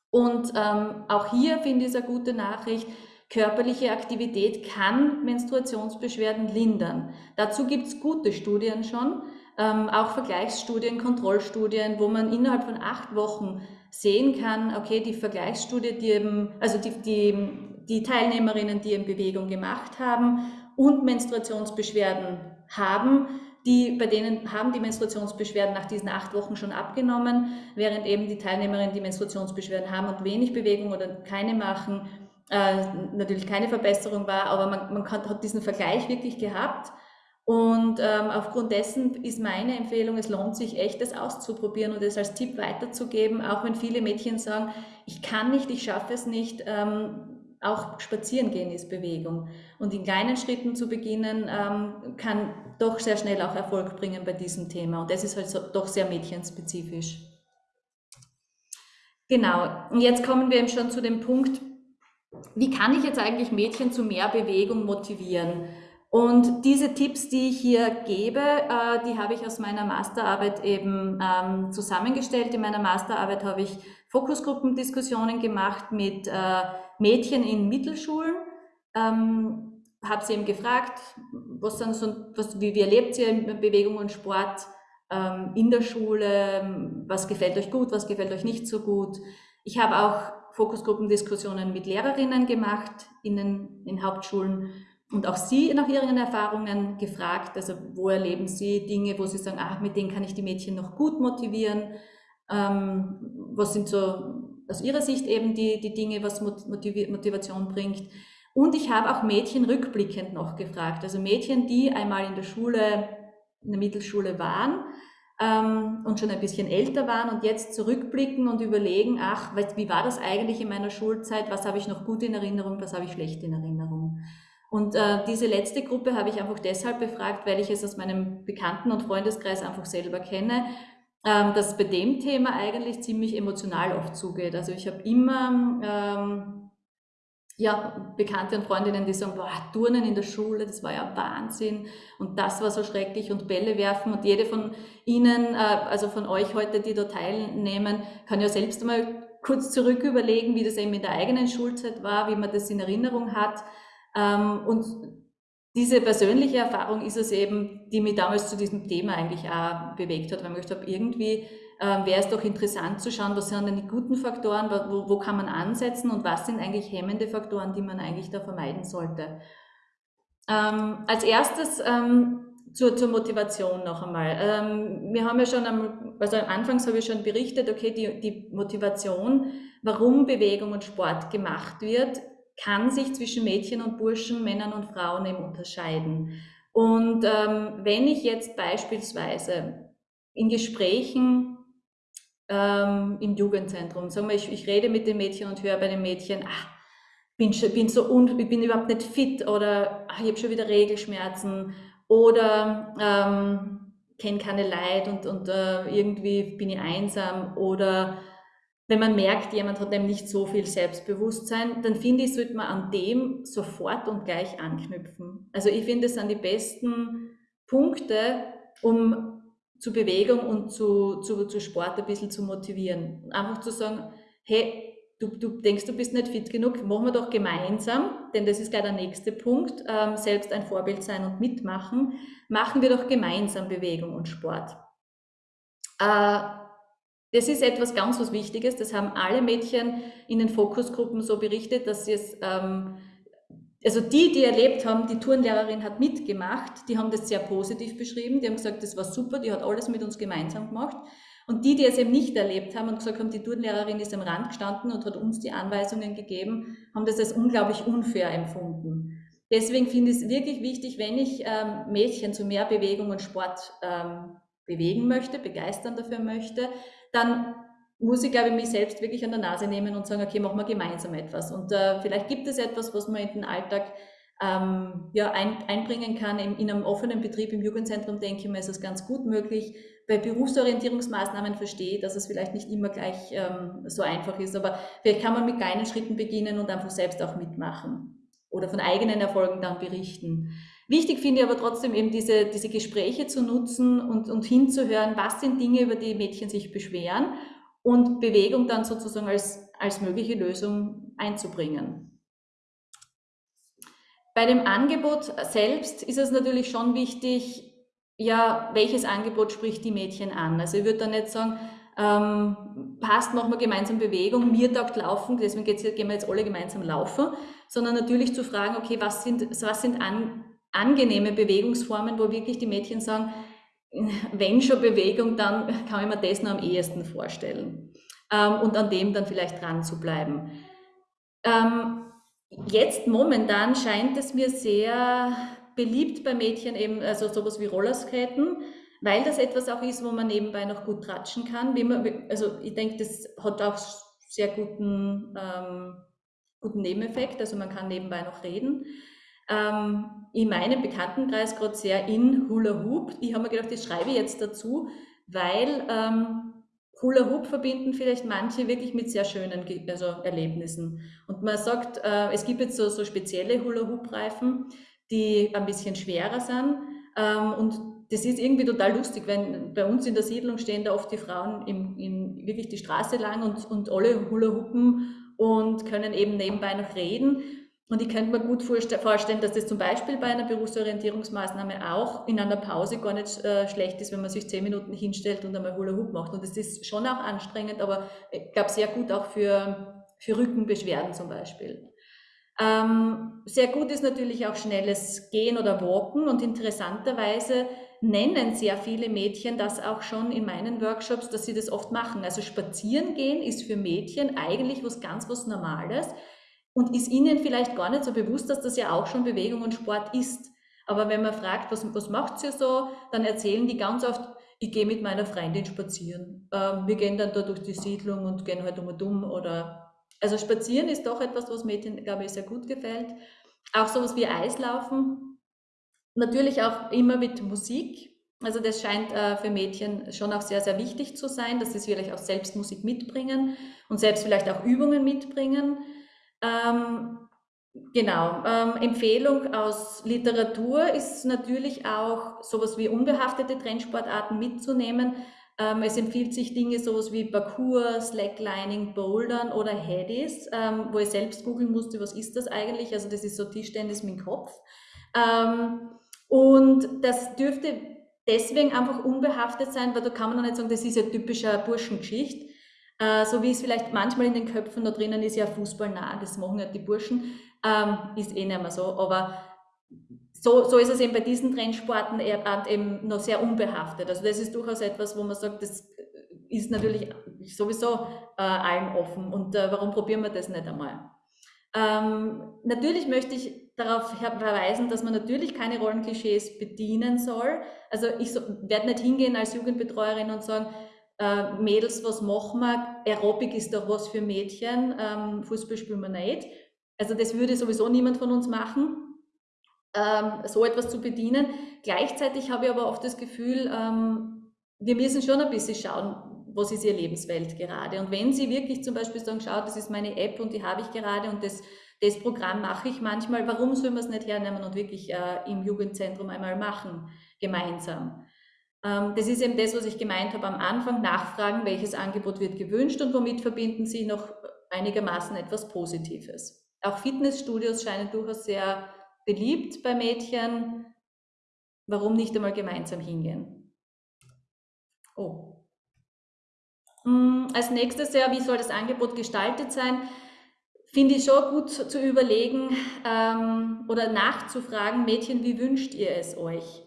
Und ähm, auch hier finde ich es eine gute Nachricht. Körperliche Aktivität kann Menstruationsbeschwerden lindern. Dazu gibt es gute Studien schon, ähm, auch Vergleichsstudien, Kontrollstudien, wo man innerhalb von acht Wochen sehen kann, okay, die Vergleichsstudie, die eben, also die, die, die Teilnehmerinnen, die eben Bewegung gemacht haben und Menstruationsbeschwerden haben, die, bei denen haben die Menstruationsbeschwerden nach diesen acht Wochen schon abgenommen, während eben die Teilnehmerinnen, die Menstruationsbeschwerden haben und wenig Bewegung oder keine machen, äh, natürlich keine Verbesserung war, aber man, man hat diesen Vergleich wirklich gehabt. Und ähm, aufgrund dessen ist meine Empfehlung, es lohnt sich echt, das auszuprobieren und es als Tipp weiterzugeben, auch wenn viele Mädchen sagen, ich kann nicht, ich schaffe es nicht. Ähm, auch spazieren gehen ist Bewegung. Und in kleinen Schritten zu beginnen, ähm, kann doch sehr schnell auch Erfolg bringen bei diesem Thema. Und das ist halt so, doch sehr mädchenspezifisch. Genau. Und jetzt kommen wir eben schon zu dem Punkt, wie kann ich jetzt eigentlich Mädchen zu mehr Bewegung motivieren? Und diese Tipps, die ich hier gebe, äh, die habe ich aus meiner Masterarbeit eben ähm, zusammengestellt. In meiner Masterarbeit habe ich Fokusgruppendiskussionen gemacht mit äh, Mädchen in Mittelschulen. Ähm, habe sie eben gefragt, was sind so, was, wie, wie erlebt ihr Bewegung und Sport ähm, in der Schule? Was gefällt euch gut, was gefällt euch nicht so gut? Ich habe auch Fokusgruppendiskussionen mit Lehrerinnen gemacht in den in Hauptschulen und auch Sie nach Ihren Erfahrungen gefragt, also wo erleben Sie Dinge, wo Sie sagen, ach, mit denen kann ich die Mädchen noch gut motivieren? Ähm, was sind so aus Ihrer Sicht eben die, die Dinge, was Motiv Motivation bringt? Und ich habe auch Mädchen rückblickend noch gefragt, also Mädchen, die einmal in der Schule, in der Mittelschule waren ähm, und schon ein bisschen älter waren und jetzt zurückblicken und überlegen, ach, wie war das eigentlich in meiner Schulzeit? Was habe ich noch gut in Erinnerung, was habe ich schlecht in Erinnerung? Und äh, diese letzte Gruppe habe ich einfach deshalb befragt, weil ich es aus meinem Bekannten- und Freundeskreis einfach selber kenne, ähm, dass bei dem Thema eigentlich ziemlich emotional oft zugeht. Also ich habe immer ähm, ja, Bekannte und Freundinnen, die sagen, boah, Turnen in der Schule, das war ja Wahnsinn und das war so schrecklich und Bälle werfen und jede von Ihnen, äh, also von euch heute, die da teilnehmen, kann ja selbst einmal kurz zurück überlegen, wie das eben in der eigenen Schulzeit war, wie man das in Erinnerung hat. Ähm, und diese persönliche Erfahrung ist es eben, die mich damals zu diesem Thema eigentlich auch bewegt hat, weil ich gedacht habe, irgendwie äh, wäre es doch interessant zu schauen, was sind denn die guten Faktoren, wo, wo, kann man ansetzen und was sind eigentlich hemmende Faktoren, die man eigentlich da vermeiden sollte. Ähm, als erstes ähm, zur, zur, Motivation noch einmal. Ähm, wir haben ja schon, am, also anfangs habe ich schon berichtet, okay, die, die Motivation, warum Bewegung und Sport gemacht wird, kann sich zwischen Mädchen und Burschen, Männern und Frauen eben unterscheiden. Und ähm, wenn ich jetzt beispielsweise in Gesprächen ähm, im Jugendzentrum, sagen wir, ich, ich rede mit den Mädchen und höre bei den Mädchen, ach, bin, bin so un, ich bin überhaupt nicht fit oder ach, ich habe schon wieder Regelschmerzen oder ähm, kenne keine Leid und, und äh, irgendwie bin ich einsam oder wenn man merkt, jemand hat eben nicht so viel Selbstbewusstsein, dann finde ich, sollte man an dem sofort und gleich anknüpfen. Also ich finde, es sind die besten Punkte, um zu Bewegung und zu, zu, zu Sport ein bisschen zu motivieren. Einfach zu sagen, hey, du, du denkst, du bist nicht fit genug, machen wir doch gemeinsam, denn das ist gleich der nächste Punkt, ähm, selbst ein Vorbild sein und mitmachen, machen wir doch gemeinsam Bewegung und Sport. Äh, das ist etwas ganz was Wichtiges. Das haben alle Mädchen in den Fokusgruppen so berichtet, dass sie es, ähm, also die, die erlebt haben, die Turnlehrerin hat mitgemacht, die haben das sehr positiv beschrieben. Die haben gesagt, das war super, die hat alles mit uns gemeinsam gemacht. Und die, die es eben nicht erlebt haben und gesagt haben, die Turnlehrerin ist am Rand gestanden und hat uns die Anweisungen gegeben, haben das als unglaublich unfair empfunden. Deswegen finde ich es wirklich wichtig, wenn ich ähm, Mädchen zu mehr Bewegung und Sport ähm, bewegen möchte, begeistern dafür möchte, dann muss ich, glaube ich, mich selbst wirklich an der Nase nehmen und sagen, okay, machen wir gemeinsam etwas. Und äh, vielleicht gibt es etwas, was man in den Alltag ähm, ja, ein, einbringen kann. In, in, einem offenen Betrieb im Jugendzentrum, denke ich mir, ist es ganz gut möglich. Bei Berufsorientierungsmaßnahmen verstehe ich, dass es vielleicht nicht immer gleich ähm, so einfach ist, aber vielleicht kann man mit kleinen Schritten beginnen und einfach selbst auch mitmachen oder von eigenen Erfolgen dann berichten. Wichtig finde ich aber trotzdem eben diese, diese Gespräche zu nutzen und, und hinzuhören, was sind Dinge, über die Mädchen sich beschweren und Bewegung dann sozusagen als, als mögliche Lösung einzubringen. Bei dem Angebot selbst ist es natürlich schon wichtig, ja, welches Angebot spricht die Mädchen an? Also ich würde da nicht sagen, ähm, passt, machen wir gemeinsam Bewegung, mir taugt Laufen, deswegen gehen wir jetzt alle gemeinsam laufen, sondern natürlich zu fragen, okay, was sind, was sind an, angenehme Bewegungsformen, wo wirklich die Mädchen sagen, wenn schon Bewegung, dann kann ich mir das noch am ehesten vorstellen. Ähm, und an dem dann vielleicht dran zu bleiben. Ähm, jetzt momentan scheint es mir sehr beliebt bei Mädchen eben, also sowas wie Rollerskaten, weil das etwas auch ist, wo man nebenbei noch gut tratschen kann. Man, also ich denke, das hat auch sehr guten, ähm, guten Nebeneffekt, also man kann nebenbei noch reden. Ähm, in meinem Bekanntenkreis gerade sehr in Hula Hoop. Ich habe mir gedacht, das schreibe ich jetzt dazu, weil ähm, Hula Hoop verbinden vielleicht manche wirklich mit sehr schönen also Erlebnissen. Und man sagt, äh, es gibt jetzt so, so spezielle Hula Hoop Reifen, die ein bisschen schwerer sind. Ähm, und das ist irgendwie total lustig, wenn bei uns in der Siedlung stehen da oft die Frauen im, in wirklich die Straße lang und, und alle Hula Hoopen und können eben nebenbei noch reden. Und ich könnte mir gut vorstellen, dass das zum Beispiel bei einer Berufsorientierungsmaßnahme auch in einer Pause gar nicht äh, schlecht ist, wenn man sich zehn Minuten hinstellt und einmal Hula Hoop macht. Und das ist schon auch anstrengend, aber ich glaube sehr gut auch für, für Rückenbeschwerden zum Beispiel. Ähm, sehr gut ist natürlich auch schnelles Gehen oder Walken und interessanterweise nennen sehr viele Mädchen das auch schon in meinen Workshops, dass sie das oft machen. Also spazieren gehen ist für Mädchen eigentlich was ganz was Normales und ist ihnen vielleicht gar nicht so bewusst, dass das ja auch schon Bewegung und Sport ist. Aber wenn man fragt, was, was macht ihr so, dann erzählen die ganz oft, ich gehe mit meiner Freundin spazieren. Ähm, wir gehen dann da durch die Siedlung und gehen halt um und um oder also spazieren ist doch etwas, was Mädchen, glaube ich, sehr gut gefällt. Auch sowas wie Eislaufen. Natürlich auch immer mit Musik. Also das scheint äh, für Mädchen schon auch sehr, sehr wichtig zu sein, dass sie vielleicht auch selbst Musik mitbringen und selbst vielleicht auch Übungen mitbringen. Ähm, genau. Ähm, Empfehlung aus Literatur ist natürlich auch sowas wie unbehaftete Trendsportarten mitzunehmen, ähm, es empfiehlt sich Dinge sowas wie Parkour, Slacklining, Bouldern oder Headies, ähm, wo ich selbst googeln musste, was ist das eigentlich? Also das ist so Tischtennis mit dem Kopf. Ähm, und das dürfte deswegen einfach unbehaftet sein, weil da kann man noch nicht sagen, das ist ja typischer Burschengeschichte. Äh, so wie es vielleicht manchmal in den Köpfen da drinnen ist, ja Fußball nah, das machen ja die Burschen, ähm, ist eh nicht mehr so. Aber so, so ist es eben bei diesen Trendsporten eben noch sehr unbehaftet. Also das ist durchaus etwas, wo man sagt, das ist natürlich sowieso äh, allen offen und äh, warum probieren wir das nicht einmal? Ähm, natürlich möchte ich darauf verweisen, dass man natürlich keine Rollenklischees bedienen soll. Also ich so, werde nicht hingehen als Jugendbetreuerin und sagen, äh, Mädels, was machen wir? Aerobic ist doch was für Mädchen, ähm, Fußball spielen wir nicht. Also das würde sowieso niemand von uns machen ähm, so etwas zu bedienen. Gleichzeitig habe ich aber oft das Gefühl, ähm, wir müssen schon ein bisschen schauen, was ist ihr Lebenswelt gerade. Und wenn Sie wirklich zum Beispiel sagen, schau, das ist meine App und die habe ich gerade und das, das Programm mache ich manchmal, warum sollen wir es nicht hernehmen und wirklich äh, im Jugendzentrum einmal machen, gemeinsam? Ähm, das ist eben das, was ich gemeint habe am Anfang, nachfragen, welches Angebot wird gewünscht und womit verbinden Sie noch einigermaßen etwas Positives. Auch Fitnessstudios scheinen durchaus sehr beliebt bei Mädchen. Warum nicht einmal gemeinsam hingehen? Oh. Hm, als nächstes ja, wie soll das Angebot gestaltet sein? Finde ich schon gut zu überlegen ähm, oder nachzufragen, Mädchen, wie wünscht ihr es euch?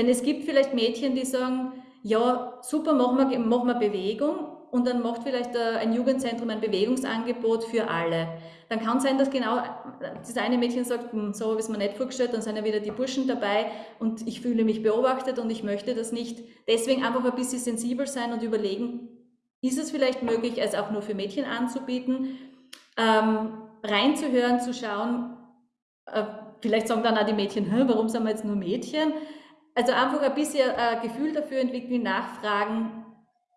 Denn es gibt vielleicht Mädchen, die sagen, ja, super, machen wir, machen wir Bewegung, und dann macht vielleicht ein Jugendzentrum ein Bewegungsangebot für alle. Dann kann sein, dass genau das eine Mädchen sagt, hm, so habe ich es mir nicht vorgestellt, dann sind ja wieder die Burschen dabei und ich fühle mich beobachtet und ich möchte das nicht. Deswegen einfach ein bisschen sensibel sein und überlegen, ist es vielleicht möglich, es auch nur für Mädchen anzubieten, ähm, reinzuhören, zu schauen, äh, vielleicht sagen dann auch die Mädchen, warum sind wir jetzt nur Mädchen? Also einfach ein bisschen ein äh, Gefühl dafür entwickeln, nachfragen,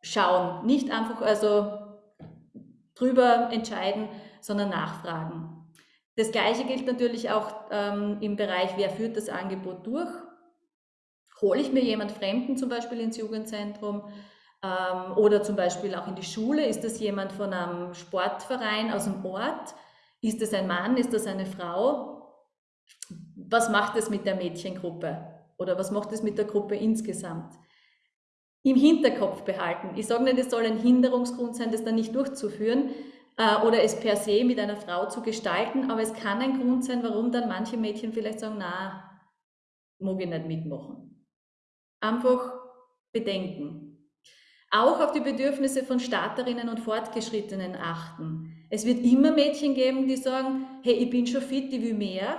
schauen. Nicht einfach also drüber entscheiden, sondern nachfragen. Das Gleiche gilt natürlich auch ähm, im Bereich, wer führt das Angebot durch? Hole ich mir jemand Fremden zum Beispiel ins Jugendzentrum ähm, oder zum Beispiel auch in die Schule? Ist das jemand von einem Sportverein aus dem Ort? Ist das ein Mann? Ist das eine Frau? Was macht es mit der Mädchengruppe? Oder was macht es mit der Gruppe insgesamt? Im Hinterkopf behalten. Ich sage nicht, es soll ein Hinderungsgrund sein, das dann nicht durchzuführen, äh, oder es per se mit einer Frau zu gestalten, aber es kann ein Grund sein, warum dann manche Mädchen vielleicht sagen, na, mag ich nicht mitmachen. Einfach bedenken. Auch auf die Bedürfnisse von Starterinnen und Fortgeschrittenen achten. Es wird immer Mädchen geben, die sagen, hey, ich bin schon fit, ich will mehr.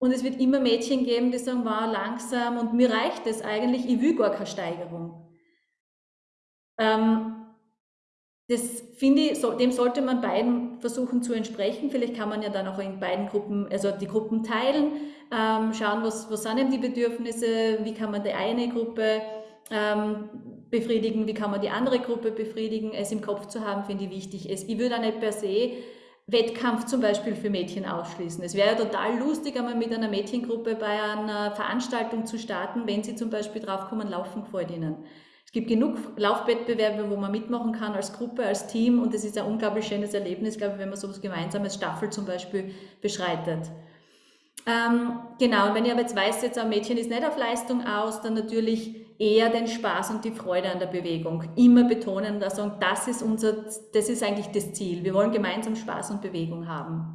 Und es wird immer Mädchen geben, die sagen, wow, langsam und mir reicht es eigentlich, ich will gar keine Steigerung. Ähm, das finde ich, so, dem sollte man beiden versuchen zu entsprechen. Vielleicht kann man ja dann auch in beiden Gruppen, also die Gruppen teilen, ähm, schauen, was, was sind denn die Bedürfnisse, wie kann man die eine Gruppe ähm, befriedigen, wie kann man die andere Gruppe befriedigen. Es im Kopf zu haben, finde ich wichtig. Es, ich würde auch nicht per se Wettkampf zum Beispiel für Mädchen ausschließen. Es wäre ja total lustig, einmal mit einer Mädchengruppe bei einer Veranstaltung zu starten, wenn sie zum Beispiel draufkommen, laufen gefällt ihnen. Es gibt genug Laufwettbewerbe, wo man mitmachen kann als Gruppe, als Team und es ist ein unglaublich schönes Erlebnis, glaube ich, wenn man so etwas gemeinsames Staffel zum Beispiel beschreitet. Ähm, genau, und wenn ich aber jetzt weiß, jetzt ein Mädchen ist nicht auf Leistung aus, dann natürlich eher den Spaß und die Freude an der Bewegung. Immer betonen und sagen, das ist unser, das ist eigentlich das Ziel. Wir wollen gemeinsam Spaß und Bewegung haben.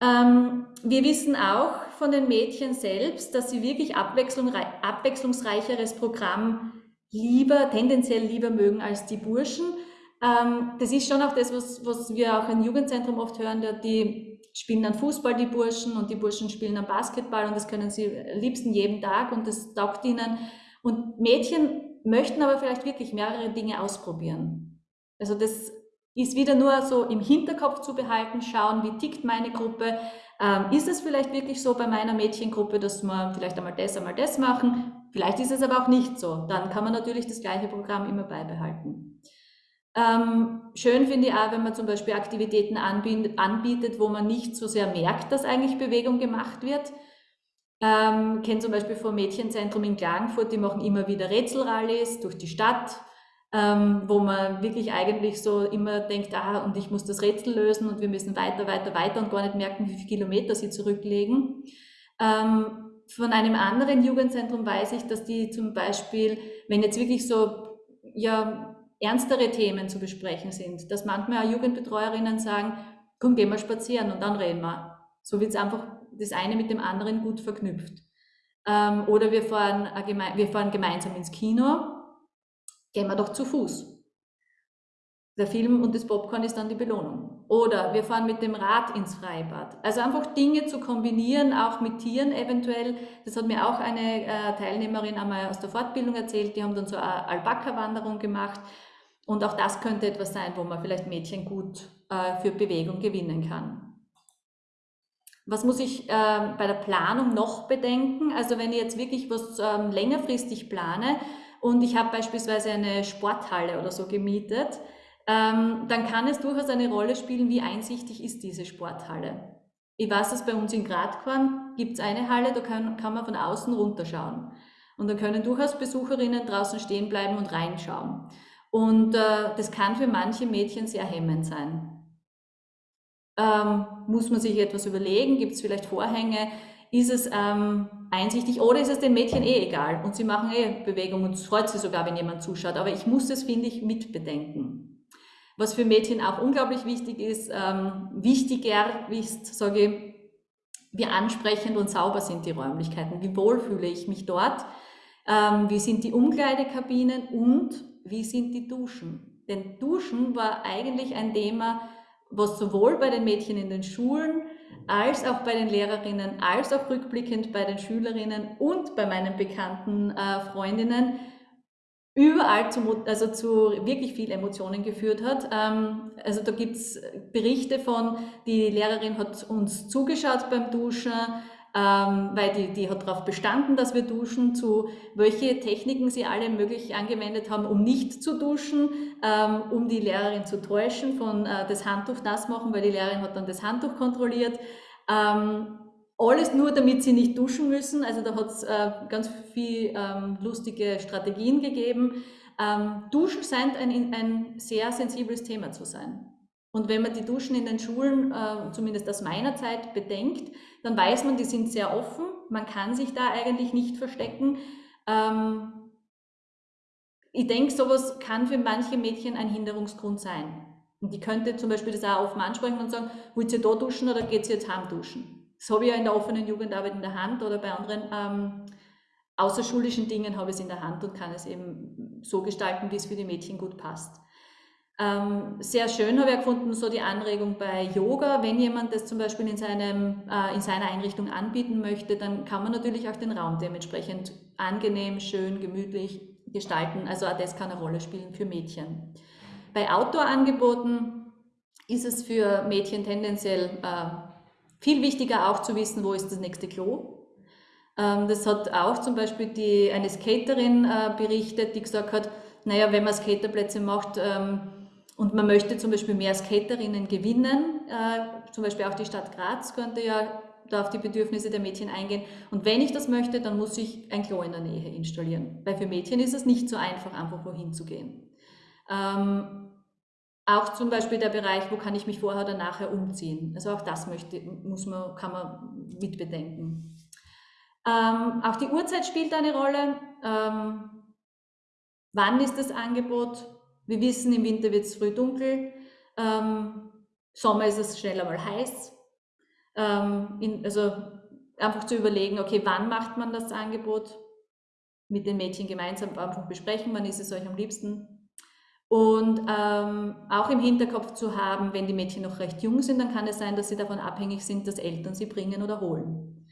Ähm, wir wissen auch von den Mädchen selbst, dass sie wirklich abwechslungsreicheres Programm lieber, tendenziell lieber mögen als die Burschen. Ähm, das ist schon auch das, was, was wir auch im Jugendzentrum oft hören, die spielen dann Fußball, die Burschen, und die Burschen spielen dann Basketball und das können sie liebsten jeden Tag und das taugt ihnen. Und Mädchen möchten aber vielleicht wirklich mehrere Dinge ausprobieren. Also das ist wieder nur so im Hinterkopf zu behalten, schauen, wie tickt meine Gruppe. Ähm, ist es vielleicht wirklich so bei meiner Mädchengruppe, dass wir vielleicht einmal das, einmal das machen? Vielleicht ist es aber auch nicht so. Dann kann man natürlich das gleiche Programm immer beibehalten. Ähm, schön finde ich auch, wenn man zum Beispiel Aktivitäten anbietet, wo man nicht so sehr merkt, dass eigentlich Bewegung gemacht wird. Ähm, kenne zum Beispiel vom Mädchenzentrum in Klagenfurt, die machen immer wieder Rätselrallies durch die Stadt, ähm, wo man wirklich eigentlich so immer denkt, ah, und ich muss das Rätsel lösen und wir müssen weiter, weiter, weiter und gar nicht merken, wie viele Kilometer sie zurücklegen. Ähm, von einem anderen Jugendzentrum weiß ich, dass die zum Beispiel, wenn jetzt wirklich so ja, ernstere Themen zu besprechen sind, dass manchmal auch Jugendbetreuerinnen sagen, komm, gehen wir spazieren und dann reden wir. So wird es einfach das eine mit dem anderen gut verknüpft. Ähm, oder wir fahren, wir fahren gemeinsam ins Kino, gehen wir doch zu Fuß. Der Film und das Popcorn ist dann die Belohnung. Oder wir fahren mit dem Rad ins Freibad. Also einfach Dinge zu kombinieren, auch mit Tieren eventuell. Das hat mir auch eine äh, Teilnehmerin einmal aus der Fortbildung erzählt. Die haben dann so eine Alpaka-Wanderung gemacht. Und auch das könnte etwas sein, wo man vielleicht Mädchen gut äh, für Bewegung gewinnen kann. Was muss ich äh, bei der Planung noch bedenken? Also wenn ich jetzt wirklich was ähm, längerfristig plane und ich habe beispielsweise eine Sporthalle oder so gemietet, ähm, dann kann es durchaus eine Rolle spielen, wie einsichtig ist diese Sporthalle. Ich weiß, dass bei uns in Gradkorn gibt es eine Halle, da kann, kann man von außen runterschauen. Und da können durchaus Besucherinnen draußen stehen bleiben und reinschauen. Und äh, das kann für manche Mädchen sehr hemmend sein. Ähm, muss man sich etwas überlegen? Gibt es vielleicht Vorhänge? Ist es ähm, einsichtig oder ist es den Mädchen eh egal und sie machen eh Bewegung und es freut sie sogar, wenn jemand zuschaut. Aber ich muss das, finde ich, mitbedenken. Was für Mädchen auch unglaublich wichtig ist, ähm, wichtiger ist, sage ich, wie ansprechend und sauber sind die Räumlichkeiten, wie wohl fühle ich mich dort, ähm, wie sind die Umkleidekabinen und wie sind die Duschen. Denn Duschen war eigentlich ein Thema, was sowohl bei den Mädchen in den Schulen als auch bei den Lehrerinnen, als auch rückblickend bei den Schülerinnen und bei meinen bekannten äh, Freundinnen überall zu, also zu wirklich viel Emotionen geführt hat. Ähm, also da gibt's Berichte von, die Lehrerin hat uns zugeschaut beim Duschen, ähm, weil die, die hat darauf bestanden, dass wir duschen, zu welche Techniken sie alle möglich angewendet haben, um nicht zu duschen, ähm, um die Lehrerin zu täuschen, von äh, das Handtuch nass machen, weil die Lehrerin hat dann das Handtuch kontrolliert. Ähm, alles nur, damit sie nicht duschen müssen. Also da hat es äh, ganz viel ähm, lustige Strategien gegeben. Ähm, Duschen scheint ein, ein sehr sensibles Thema zu sein. Und wenn man die Duschen in den Schulen, äh, zumindest aus meiner Zeit, bedenkt, dann weiß man, die sind sehr offen. Man kann sich da eigentlich nicht verstecken. Ähm, ich denke, sowas kann für manche Mädchen ein Hinderungsgrund sein. Und die könnte zum Beispiel das auch offen ansprechen und sagen, wollt ihr da duschen oder geht ihr jetzt heim duschen? Das habe ich ja in der offenen Jugendarbeit in der Hand oder bei anderen ähm, außerschulischen Dingen habe ich es in der Hand und kann es eben so gestalten, wie es für die Mädchen gut passt. Ähm, sehr schön habe ich gefunden, so die Anregung bei Yoga. Wenn jemand das zum Beispiel in, seinem, äh, in seiner Einrichtung anbieten möchte, dann kann man natürlich auch den Raum dementsprechend angenehm, schön, gemütlich gestalten. Also auch das kann eine Rolle spielen für Mädchen. Bei Outdoor-Angeboten ist es für Mädchen tendenziell äh, viel wichtiger auch zu wissen, wo ist das nächste Klo. Ähm, das hat auch zum Beispiel die, eine Skaterin äh, berichtet, die gesagt hat, naja, wenn man Skaterplätze macht, ähm, und man möchte zum Beispiel mehr Skaterinnen gewinnen. Äh, zum Beispiel auch die Stadt Graz könnte ja da auf die Bedürfnisse der Mädchen eingehen. Und wenn ich das möchte, dann muss ich ein Klo in der Nähe installieren. Weil für Mädchen ist es nicht so einfach, einfach wohin zu gehen. Ähm, auch zum Beispiel der Bereich, wo kann ich mich vorher oder nachher umziehen. Also auch das möchte, muss man, kann man mitbedenken. Ähm, auch die Uhrzeit spielt eine Rolle. Ähm, wann ist das Angebot? Wir wissen, im Winter wird es früh dunkel, ähm, Sommer ist es schnell einmal heiß. Ähm, in, also einfach zu überlegen, okay, wann macht man das Angebot? Mit den Mädchen gemeinsam einfach besprechen, wann ist es euch am liebsten. Und ähm, auch im Hinterkopf zu haben, wenn die Mädchen noch recht jung sind, dann kann es sein, dass sie davon abhängig sind, dass Eltern sie bringen oder holen.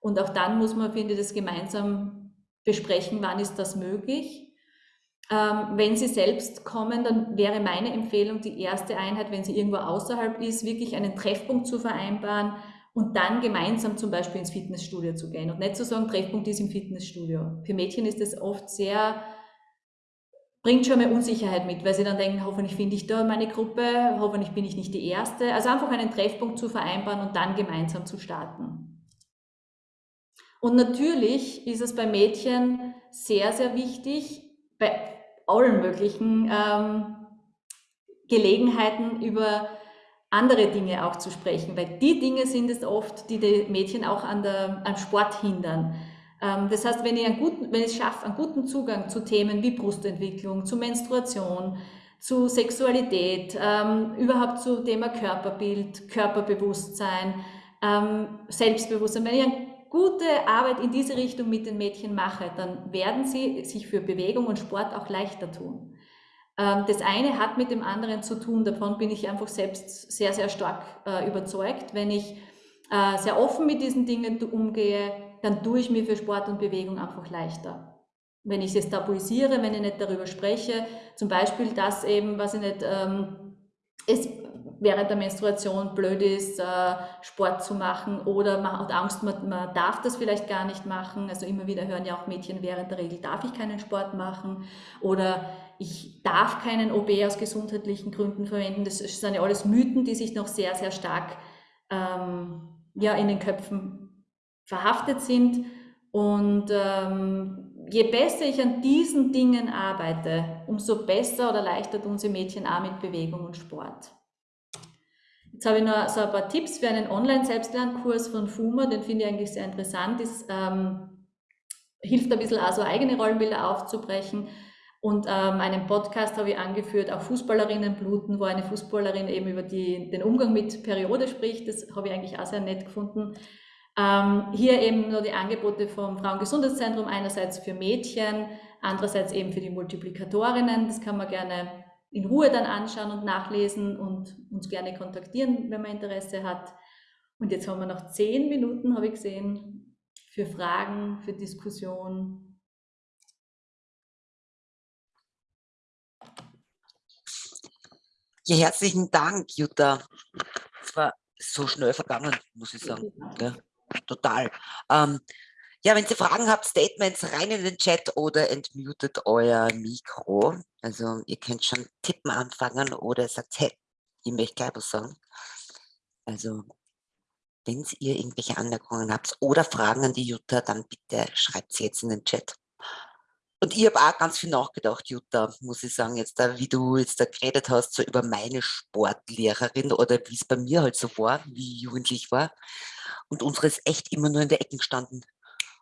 Und auch dann muss man, finde ich, das gemeinsam besprechen, wann ist das möglich ähm, wenn Sie selbst kommen, dann wäre meine Empfehlung, die erste Einheit, wenn sie irgendwo außerhalb ist, wirklich einen Treffpunkt zu vereinbaren und dann gemeinsam zum Beispiel ins Fitnessstudio zu gehen und nicht zu sagen, Treffpunkt ist im Fitnessstudio. Für Mädchen ist das oft sehr, bringt schon mal Unsicherheit mit, weil sie dann denken, hoffentlich finde ich da meine Gruppe, hoffentlich bin ich nicht die Erste. Also einfach einen Treffpunkt zu vereinbaren und dann gemeinsam zu starten. Und natürlich ist es bei Mädchen sehr, sehr wichtig, bei allen möglichen ähm, Gelegenheiten über andere Dinge auch zu sprechen, weil die Dinge sind es oft, die die Mädchen auch an der, am Sport hindern. Ähm, das heißt, wenn ich, einen guten, wenn ich es schaffe, einen guten Zugang zu Themen wie Brustentwicklung, zu Menstruation, zu Sexualität, ähm, überhaupt zu Thema Körperbild, Körperbewusstsein, ähm, Selbstbewusstsein, wenn ich einen gute Arbeit in diese Richtung mit den Mädchen mache, dann werden sie sich für Bewegung und Sport auch leichter tun. Ähm, das eine hat mit dem anderen zu tun, davon bin ich einfach selbst sehr, sehr stark äh, überzeugt. Wenn ich äh, sehr offen mit diesen Dingen umgehe, dann tue ich mir für Sport und Bewegung einfach leichter. Wenn ich es tabuisiere, wenn ich nicht darüber spreche, zum Beispiel das eben, was ich nicht, ähm, es während der Menstruation blöd ist, äh, Sport zu machen oder man hat Angst, man, man darf das vielleicht gar nicht machen. Also immer wieder hören ja auch Mädchen während der Regel, darf ich keinen Sport machen oder ich darf keinen OB aus gesundheitlichen Gründen verwenden. Das sind ja alles Mythen, die sich noch sehr, sehr stark ähm, ja, in den Köpfen verhaftet sind. Und ähm, je besser ich an diesen Dingen arbeite, umso besser oder leichter tun sie Mädchen auch mit Bewegung und Sport. Jetzt habe ich noch so ein paar Tipps für einen Online-Selbstlernkurs von FUMA, den finde ich eigentlich sehr interessant. Das ähm, hilft ein bisschen auch so eigene Rollenbilder aufzubrechen. Und ähm, einen Podcast habe ich angeführt, auch Fußballerinnen bluten, wo eine Fußballerin eben über die, den Umgang mit Periode spricht. Das habe ich eigentlich auch sehr nett gefunden. Ähm, hier eben nur die Angebote vom Frauengesundheitszentrum, einerseits für Mädchen, andererseits eben für die Multiplikatorinnen. Das kann man gerne in Ruhe dann anschauen und nachlesen und uns gerne kontaktieren, wenn man Interesse hat. Und jetzt haben wir noch zehn Minuten, habe ich gesehen, für Fragen, für Diskussion. Ja, herzlichen Dank, Jutta. Es war so schnell vergangen, muss ich sagen. Ja. total. Ähm, ja, wenn Sie Fragen habt, Statements rein in den Chat oder entmutet euer Mikro. Also ihr könnt schon tippen anfangen oder sagt, hey, ich möchte gleich was sagen. Also wenn ihr irgendwelche Anmerkungen habt oder Fragen an die Jutta, dann bitte schreibt sie jetzt in den Chat. Und ich habe auch ganz viel nachgedacht, Jutta, muss ich sagen, jetzt da, wie du jetzt da geredet hast, so über meine Sportlehrerin oder wie es bei mir halt so war, wie ich jugendlich war. Und unsere ist echt immer nur in der Ecke gestanden.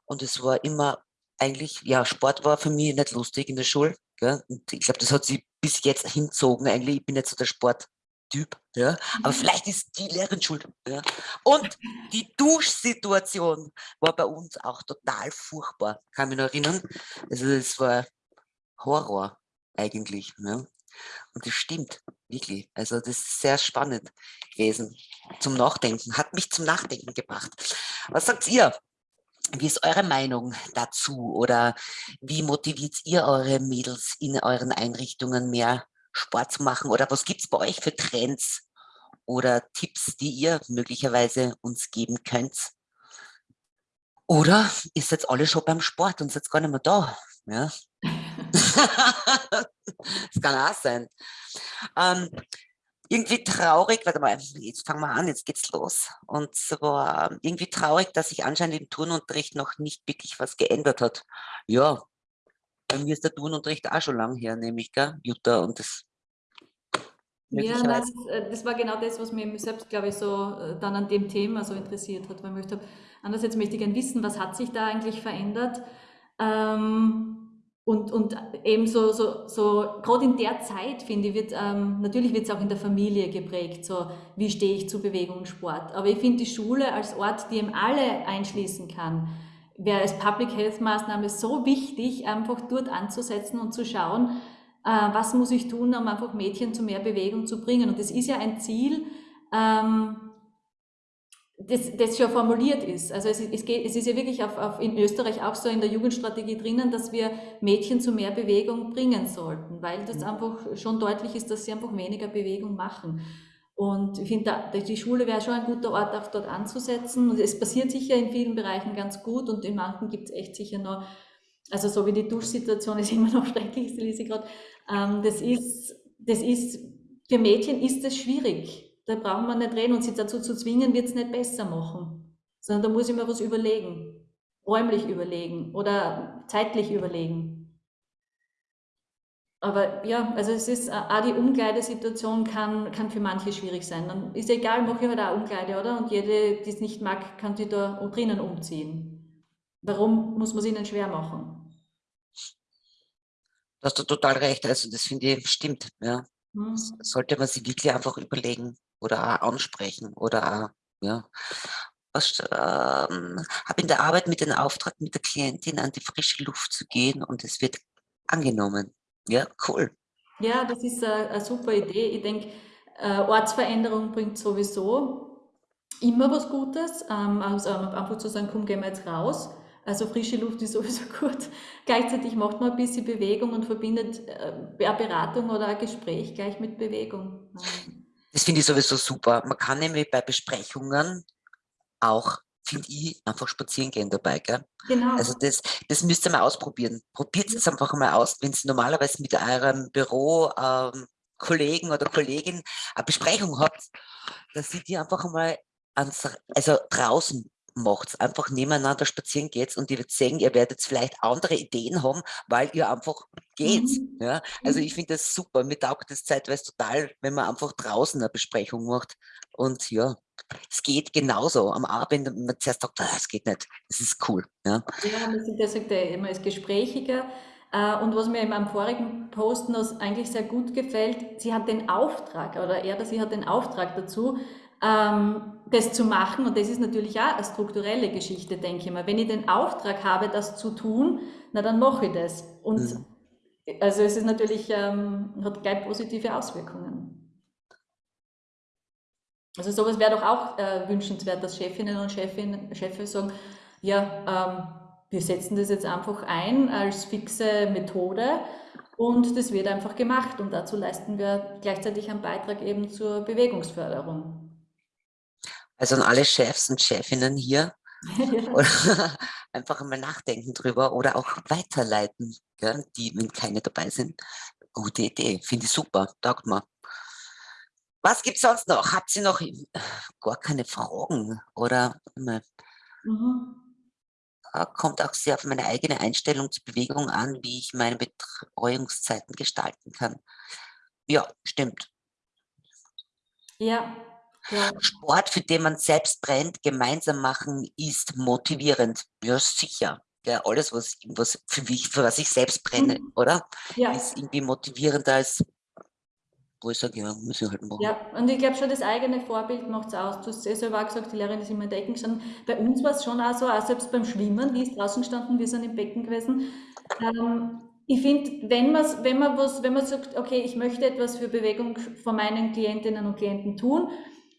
Und es war immer eigentlich, ja, Sport war für mich nicht lustig in der Schule. Gell? Und ich glaube, das hat sie bis jetzt hinzogen. Eigentlich, ich bin nicht so der Sport, Typ, ja, aber mhm. vielleicht ist die Lehrerin schuld. Ja. Und die Duschsituation war bei uns auch total furchtbar, kann mich noch erinnern. Also es war Horror eigentlich. Ja. Und das stimmt, wirklich. Also das ist sehr spannend gewesen zum Nachdenken, hat mich zum Nachdenken gebracht. Was sagt ihr? Wie ist eure Meinung dazu oder wie motiviert ihr eure Mädels in euren Einrichtungen mehr Sport zu machen? Oder was gibt es bei euch für Trends oder Tipps, die ihr möglicherweise uns geben könnt? Oder ist jetzt alle schon beim Sport und ist gar nicht mehr da? Ja? das kann auch sein. Ähm, irgendwie traurig, warte mal, jetzt fangen wir an, jetzt geht's los. Und zwar irgendwie traurig, dass sich anscheinend im Turnunterricht noch nicht wirklich was geändert hat. Ja, bei mir ist der Turnunterricht auch schon lang her, nämlich, gell, Jutta, und das ja, nein, das, äh, das, war genau das, was mich selbst, glaube ich, so äh, dann an dem Thema so interessiert hat, weil ich möchte, andererseits möchte ich gerne wissen, was hat sich da eigentlich verändert? Ähm, und, und eben so, so, so gerade in der Zeit, finde ich, wird, ähm, natürlich wird es auch in der Familie geprägt, so wie stehe ich zu Bewegung und Sport. Aber ich finde die Schule als Ort, die eben alle einschließen kann, wäre als Public Health Maßnahme so wichtig, einfach dort anzusetzen und zu schauen, äh, was muss ich tun, um einfach Mädchen zu mehr Bewegung zu bringen. Und das ist ja ein Ziel, ähm, das, das schon formuliert ist. Also es, es, geht, es ist ja wirklich auf, auf in Österreich auch so in der Jugendstrategie drinnen, dass wir Mädchen zu mehr Bewegung bringen sollten, weil das mhm. einfach schon deutlich ist, dass sie einfach weniger Bewegung machen. Und ich finde, die Schule wäre schon ein guter Ort, auch dort anzusetzen. Und es passiert sicher in vielen Bereichen ganz gut und in manchen gibt es echt sicher noch, also so wie die Duschsituation ist immer noch schrecklich, lese ich gerade, ähm, das, ist, das ist, für Mädchen ist es schwierig. Da brauchen wir nicht reden und sie dazu zu zwingen, wird es nicht besser machen. Sondern da muss ich mir was überlegen. Räumlich überlegen oder zeitlich überlegen. Aber ja, also es ist, auch die Umkleidesituation kann, kann für manche schwierig sein. Dann ist egal, mache ich halt auch Umkleide, oder? Und jede, die es nicht mag, kann die da drinnen umziehen. Warum muss man es ihnen schwer machen? Du hast du total recht. Also das finde ich stimmt. Ja. Mhm. sollte man sich wirklich einfach überlegen oder auch ansprechen oder auch, ja. Was, ähm, habe in der Arbeit mit dem Auftrag mit der Klientin an die frische Luft zu gehen und es wird angenommen. Ja, cool. Ja, das ist eine, eine super Idee. Ich denke, äh, Ortsveränderung bringt sowieso immer was Gutes. Ähm, also einfach zu sagen, komm, gehen wir jetzt raus. Also frische Luft ist sowieso gut. Gleichzeitig macht man ein bisschen Bewegung und verbindet äh, eine Beratung oder ein Gespräch gleich mit Bewegung. Das finde ich sowieso super. Man kann nämlich bei Besprechungen auch, finde ich, einfach spazieren gehen dabei. Gell? Genau. Also das, das müsst ihr mal ausprobieren. Probiert es einfach mal aus, wenn Sie normalerweise mit eurem Büro ähm, Kollegen oder Kollegin eine Besprechung habt, dass sie die einfach mal ans, also draußen macht einfach nebeneinander spazieren geht und ihr werdet sehen, ihr werdet vielleicht andere Ideen haben, weil ihr einfach geht. Mhm. Ja? Also ich mhm. finde das super. Mir taugt das zeitweise total, wenn man einfach draußen eine Besprechung macht. Und ja, es geht genauso. Am Abend, wenn man zuerst sagt, ah, es geht nicht. Das ist cool. Ja, ja man sieht, sagt, man ist gesprächiger. Äh, und was mir in meinem vorigen Post noch eigentlich sehr gut gefällt, sie hat den Auftrag, oder er oder sie hat den Auftrag dazu, das zu machen. Und das ist natürlich auch eine strukturelle Geschichte, denke ich mal. Wenn ich den Auftrag habe, das zu tun, na dann mache ich das. Und mhm. also es ist natürlich, ähm, hat gleich positive Auswirkungen. Also sowas wäre doch auch äh, wünschenswert, dass Chefinnen und Chefinnen, Chefs sagen, ja, ähm, wir setzen das jetzt einfach ein als fixe Methode und das wird einfach gemacht und dazu leisten wir gleichzeitig einen Beitrag eben zur Bewegungsförderung. Also an alle Chefs und Chefinnen hier, einfach mal nachdenken drüber oder auch weiterleiten, gell, die, wenn keine dabei sind. Gute Idee, finde ich super, taugt mir. Was gibt es sonst noch? Habt ihr noch gar keine Fragen? Oder mhm. kommt auch sehr auf meine eigene Einstellung zur Bewegung an, wie ich meine Betreuungszeiten gestalten kann. Ja, stimmt. Ja, ja. Sport, für den man selbst brennt, gemeinsam machen, ist motivierend. Ja, sicher. Ja, alles, was, was für, mich, für was ich selbst brenne, mhm. oder? Ja. Ist irgendwie motivierender als wo ich sage, ja, muss ich halt machen. Ja, und ich glaube schon, das eigene Vorbild macht es aus. Du hast ja selber auch gesagt, die Lehrerin ist immer in der Ecke gestanden. Bei uns war es schon auch so, auch selbst beim Schwimmen, die ist draußen gestanden, wir sind im Becken gewesen. Ähm, ich finde, wenn, wenn, man wenn man sagt, okay, ich möchte etwas für Bewegung von meinen Klientinnen und Klienten tun,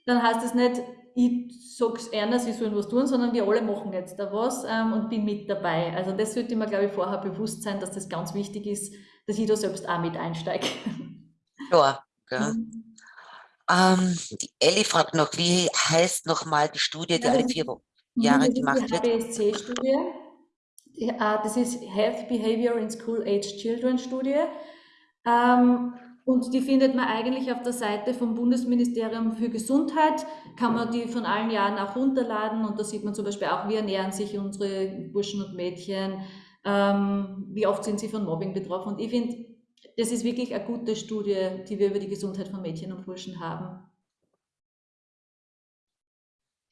dann heißt es nicht, ich sage es einer, sie sollen was tun, sondern wir alle machen jetzt da was ähm, und bin mit dabei. Also das sollte mir, glaube ich, vorher bewusst sein, dass das ganz wichtig ist, dass ich da selbst auch mit einsteige. Ja, ja. Mhm. Ähm, die Elli fragt noch, wie heißt nochmal die Studie, die ja, alle vier Jahre gemacht wird? Die HBSC-Studie. Äh, das ist Health Behavior in School Age Children Studie. Ähm, und die findet man eigentlich auf der Seite vom Bundesministerium für Gesundheit. Kann man die von allen Jahren auch runterladen. Und da sieht man zum Beispiel auch, wie ernähren sich unsere Burschen und Mädchen, ähm, wie oft sind sie von Mobbing betroffen. Und ich finde, das ist wirklich eine gute Studie, die wir über die Gesundheit von Mädchen und Burschen haben.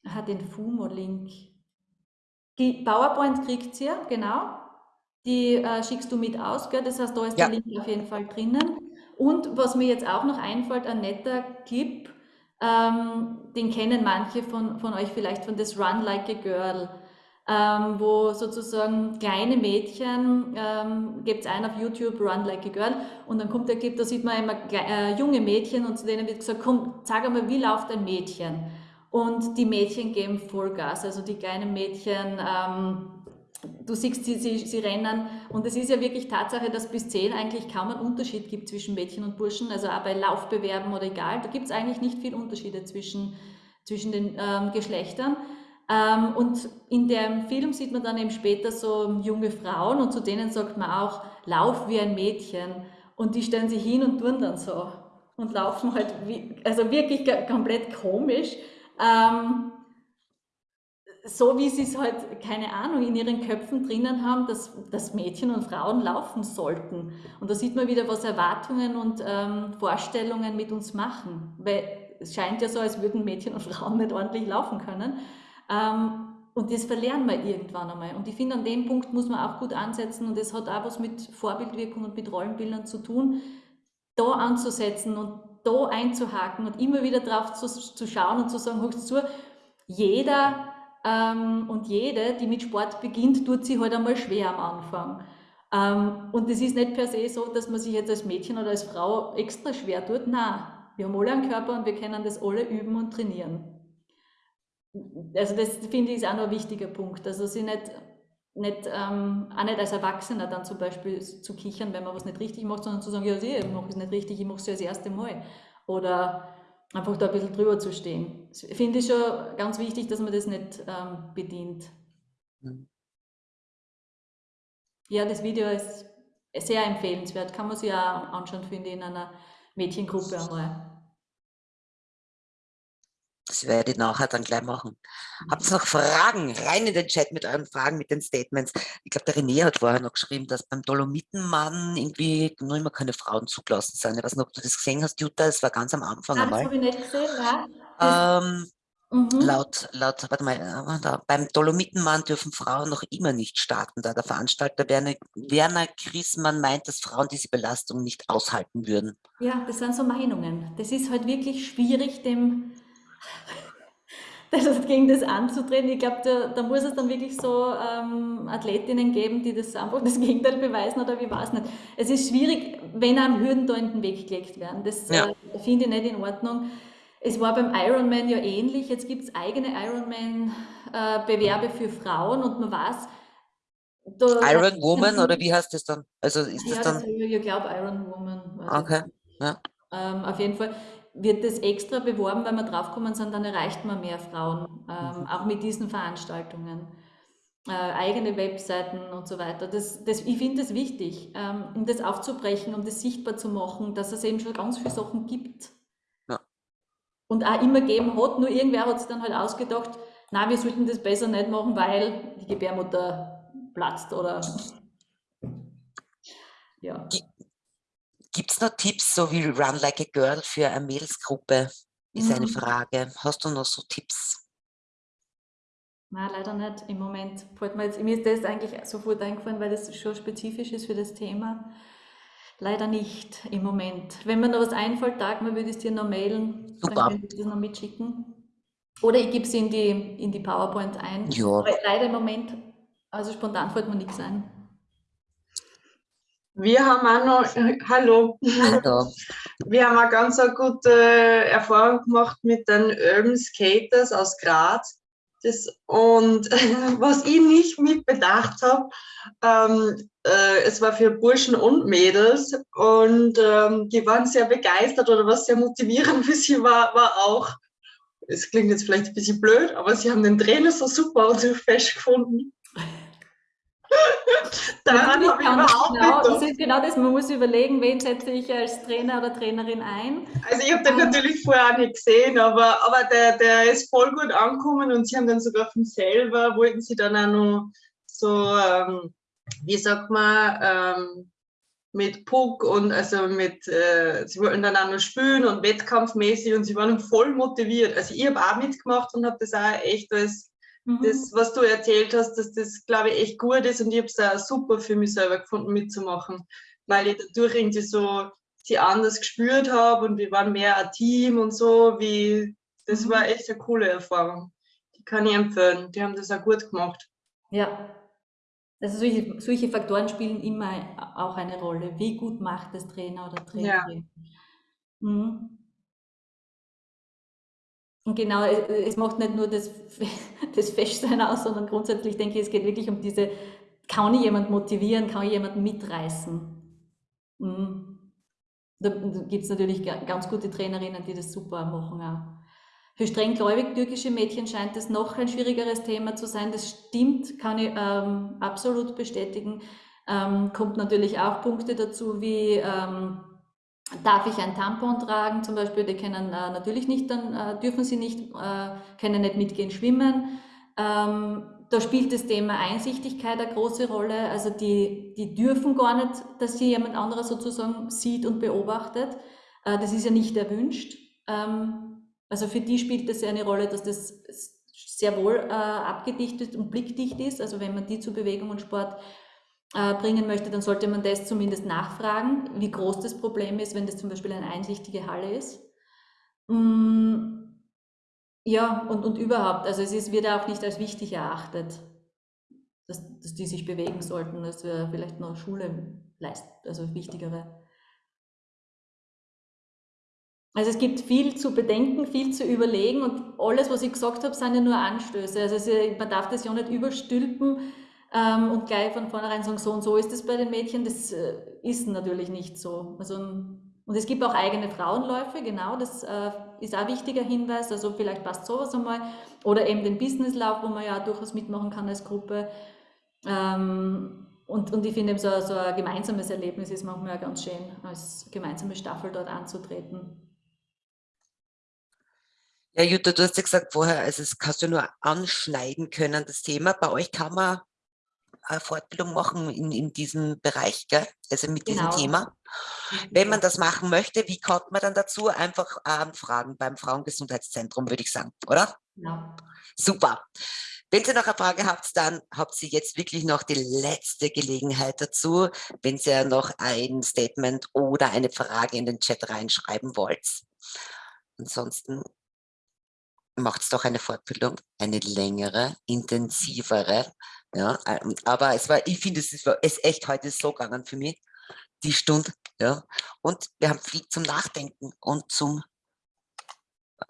Hat den FUMO-Link. Die PowerPoint kriegt ihr, genau. Die äh, schickst du mit aus, gell? das heißt, da ist ja. der Link auf jeden Fall drinnen. Und was mir jetzt auch noch einfällt, ein netter Clip, ähm, den kennen manche von, von euch vielleicht von das Run Like a Girl ähm, wo sozusagen kleine Mädchen, ähm, gibt es einen auf YouTube, Run Like a Girl, und dann kommt der Clip, da sieht man immer äh, junge Mädchen und zu denen wird gesagt, komm, sag einmal, wie läuft ein Mädchen? Und die Mädchen geben Vollgas, also die kleinen Mädchen, ähm, du siehst, sie, sie, sie rennen und es ist ja wirklich Tatsache, dass bis zehn eigentlich kaum einen Unterschied gibt zwischen Mädchen und Burschen, also auch bei Laufbewerben oder egal, da gibt es eigentlich nicht viel Unterschiede zwischen, zwischen den ähm, Geschlechtern. Ähm, und in dem Film sieht man dann eben später so junge Frauen und zu denen sagt man auch, lauf wie ein Mädchen. Und die stellen sich hin und tun dann so und laufen halt, wie, also wirklich komplett komisch. Ähm, so wie sie es halt, keine Ahnung, in ihren Köpfen drinnen haben, dass, dass Mädchen und Frauen laufen sollten. Und da sieht man wieder, was Erwartungen und ähm, Vorstellungen mit uns machen. Weil es scheint ja so, als würden Mädchen und Frauen nicht ordentlich laufen können. Ähm, und das verlernen wir irgendwann einmal. Und ich finde, an dem Punkt muss man auch gut ansetzen und das hat auch was mit Vorbildwirkung und mit Rollenbildern zu tun, da anzusetzen und da einzuhaken und immer wieder drauf zu, zu schauen und zu sagen, hörst zu, jeder und jede, die mit Sport beginnt, tut sich halt einmal schwer am Anfang. Ähm, und es ist nicht per se so, dass man sich jetzt als Mädchen oder als Frau extra schwer tut. Nein, wir haben alle einen Körper und wir können das alle üben und trainieren also das finde ich ist auch noch ein wichtiger Punkt. Also sie nicht, nicht ähm, auch nicht als Erwachsener dann zum Beispiel zu kichern, wenn man was nicht richtig macht, sondern zu sagen, ja, ich mache es nicht richtig, ich mache es ja das erste Mal. Oder einfach da ein bisschen drüber zu stehen. Finde ich schon ganz wichtig, dass man das nicht ähm, bedient. Mhm. Ja, das Video ist sehr empfehlenswert, kann man sich auch anschauen, finde ich, in einer Mädchengruppe einmal. Das werde ich nachher dann gleich machen. Habt ihr noch Fragen? Rein in den Chat mit euren Fragen, mit den Statements. Ich glaube, der René hat vorher noch geschrieben, dass beim Dolomitenmann irgendwie noch immer keine Frauen zugelassen sind. Ich weiß nicht, ob du das gesehen hast, Jutta, es war ganz am Anfang Nein, einmal. Das habe ich nicht gesehen, ja. Ähm, mhm. Laut, laut, warte mal, äh, da, beim Dolomitenmann dürfen Frauen noch immer nicht starten, da der Veranstalter Werner, Werner Griesmann meint, dass Frauen diese Belastung nicht aushalten würden. Ja, das sind so Meinungen. Das ist halt wirklich schwierig, dem das, gegen das anzutreten. Ich glaube, da, da, muss es dann wirklich so ähm, Athletinnen geben, die das einfach das Gegenteil beweisen oder wie weiß nicht. Es ist schwierig, wenn einem Hürden da in den Weg gelegt werden. Das ja. äh, finde ich nicht in Ordnung. Es war beim Ironman ja ähnlich. Jetzt gibt es eigene Ironman-Bewerbe äh, für Frauen und man weiß, Iron Woman oder wie heißt das dann? Also ist ja, das dann? Das, ich glaube Iron Woman. Okay. Ja. Ähm, auf jeden Fall wird das extra beworben, weil wir draufgekommen sind, dann erreicht man mehr Frauen, ähm, mhm. auch mit diesen Veranstaltungen. Äh, eigene Webseiten und so weiter. Das, das, ich finde es wichtig, ähm, um das aufzubrechen, um das sichtbar zu machen, dass es eben schon ganz viele Sachen gibt. Ja. Und auch immer geben hat, nur irgendwer hat sich dann halt ausgedacht, na, wir sollten das besser nicht machen, weil die Gebärmutter platzt oder ja. Gibt es noch Tipps, so wie Run Like a Girl für eine Mädelsgruppe? Ist mhm. eine Frage. Hast du noch so Tipps? Nein, leider nicht im Moment. Mir, jetzt, mir ist das eigentlich sofort eingefallen, weil das schon spezifisch ist für das Thema. Leider nicht im Moment. Wenn mir noch was einfällt, Tag mal würde ich es dir noch mailen. Super. Dann könnte ich das noch mitschicken. Oder ich gebe es in die, in die PowerPoint ein. Ja. leider im Moment, also spontan fällt mir nichts ein. Wir haben auch noch, hallo. hallo. Wir haben eine ganz eine gute Erfahrung gemacht mit den Urban Skaters aus Graz. Das, und was ich nicht mit bedacht habe, ähm, äh, es war für Burschen und Mädels und ähm, die waren sehr begeistert oder was sehr motivierend für sie war, war auch, es klingt jetzt vielleicht ein bisschen blöd, aber sie haben den Trainer so super und so fest gefunden. Daran habe ich überhaupt genau, Das ist genau das, man muss überlegen, wen setze ich als Trainer oder Trainerin ein. Also ich habe den natürlich vorher auch nicht gesehen, aber, aber der, der ist voll gut angekommen und sie haben dann sogar von selber, wollten sie dann auch noch so, ähm, wie sagt man, ähm, mit Puck und also mit, äh, sie wollten dann auch noch spielen und wettkampfmäßig und sie waren voll motiviert. Also ich habe auch mitgemacht und habe das auch echt als Mhm. Das, was du erzählt hast, dass das, glaube ich, echt gut ist und ich habe es auch super für mich selber gefunden, mitzumachen, weil ich dadurch irgendwie so sie anders gespürt habe und wir waren mehr ein Team und so, wie, das mhm. war echt eine coole Erfahrung. Die kann ich empfehlen, die haben das auch gut gemacht. Ja, also solche, solche Faktoren spielen immer auch eine Rolle. Wie gut macht das Trainer oder Trainerin? Ja. Mhm. Und genau, es macht nicht nur das, das Festsein aus, sondern grundsätzlich denke ich, es geht wirklich um diese, kann ich jemand motivieren, kann ich jemanden mitreißen? Mhm. Da gibt es natürlich ganz gute Trainerinnen, die das super machen auch. Für strenggläubig türkische Mädchen scheint es noch ein schwierigeres Thema zu sein. Das stimmt, kann ich ähm, absolut bestätigen. Ähm, kommt natürlich auch Punkte dazu wie ähm, Darf ich ein Tampon tragen zum Beispiel? Die können äh, natürlich nicht, dann äh, dürfen sie nicht, äh, können nicht mitgehen schwimmen. Ähm, da spielt das Thema Einsichtigkeit eine große Rolle. Also die, die dürfen gar nicht, dass sie jemand anderes sozusagen sieht und beobachtet. Äh, das ist ja nicht erwünscht. Ähm, also für die spielt das ja eine Rolle, dass das sehr wohl äh, abgedichtet und blickdicht ist. Also wenn man die zu Bewegung und Sport bringen möchte, dann sollte man das zumindest nachfragen, wie groß das Problem ist, wenn das zum Beispiel eine einsichtige Halle ist. Mm, ja, und, und überhaupt, also es ist, wird auch nicht als wichtig erachtet, dass, dass die sich bewegen sollten, dass wir vielleicht noch Schule leisten, also wichtigere. Also es gibt viel zu bedenken, viel zu überlegen und alles, was ich gesagt habe, sind ja nur Anstöße. Also man darf das ja nicht überstülpen, ähm, und gleich von vornherein sagen, so und so ist es bei den Mädchen, das äh, ist natürlich nicht so. Also, und es gibt auch eigene Frauenläufe, genau, das äh, ist auch ein wichtiger Hinweis, also vielleicht passt sowas einmal. Oder eben den Businesslauf, wo man ja durchaus mitmachen kann als Gruppe. Ähm, und, und ich finde so, so ein gemeinsames Erlebnis ist manchmal auch ganz schön, als gemeinsame Staffel dort anzutreten. Ja, Jutta, du hast ja gesagt vorher, also es kannst du nur anschneiden können, das Thema. Bei euch kann man Fortbildung machen in, in diesem Bereich, gell? also mit genau. diesem Thema. Wenn man das machen möchte, wie kommt man dann dazu? Einfach anfragen beim Frauengesundheitszentrum, würde ich sagen, oder? Ja. Super. Wenn Sie noch eine Frage habt, dann habt Sie jetzt wirklich noch die letzte Gelegenheit dazu, wenn Sie ja noch ein Statement oder eine Frage in den Chat reinschreiben wollt. Ansonsten macht es doch eine Fortbildung, eine längere, intensivere, ja, ähm, aber es war, ich finde, es ist, echt heute so gegangen für mich, die Stunde. Ja. Und wir haben viel zum Nachdenken und zum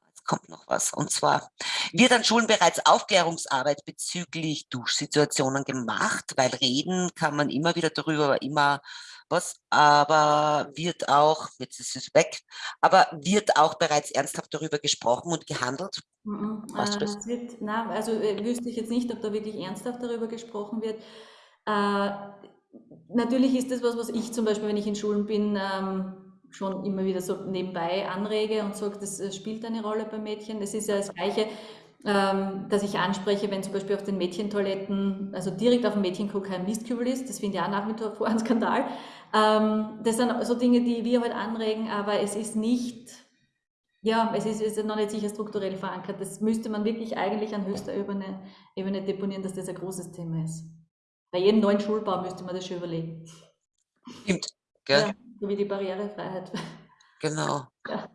Jetzt kommt noch was. Und zwar wird an Schulen bereits Aufklärungsarbeit bezüglich Duschsituationen gemacht, weil reden kann man immer wieder darüber, immer was, aber wird auch, jetzt ist es weg, aber wird auch bereits ernsthaft darüber gesprochen und gehandelt? Mhm, Weißt du äh, das? es wird, na, also äh, wüsste ich jetzt nicht, ob da wirklich ernsthaft darüber gesprochen wird. Äh, natürlich ist das was, was ich zum Beispiel, wenn ich in Schulen bin, ähm, schon immer wieder so nebenbei anrege und sage, das äh, spielt eine Rolle bei Mädchen. Das ist ja das Gleiche, ähm, dass ich anspreche, wenn zum Beispiel auf den Mädchentoiletten, also direkt auf dem Mädchenklo kein Mistkübel ist. Das finde ich auch nach wie vor ein Skandal. Ähm, das sind so Dinge, die wir halt anregen, aber es ist nicht, ja, es ist, ist noch nicht sicher strukturell verankert. Das müsste man wirklich eigentlich an höchster Ebene, Ebene deponieren, dass das ein großes Thema ist. Bei jedem neuen Schulbau müsste man das schon überlegen. Stimmt, gell? Ja, so wie die Barrierefreiheit. Genau. Ja.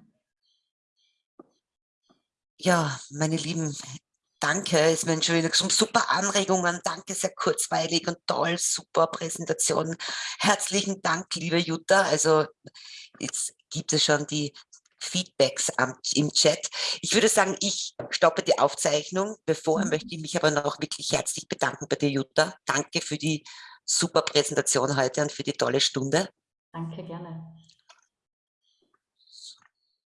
Ja, meine Lieben, danke, es waren schon wieder super Anregungen, danke, sehr kurzweilig und toll, super Präsentation. Herzlichen Dank, liebe Jutta. Also jetzt gibt es schon die Feedbacks am, im Chat. Ich würde sagen, ich stoppe die Aufzeichnung. Bevor Mhm. möchte ich mich aber noch wirklich herzlich bedanken bei dir, Jutta. Danke für die super Präsentation heute und für die tolle Stunde. Danke, gerne.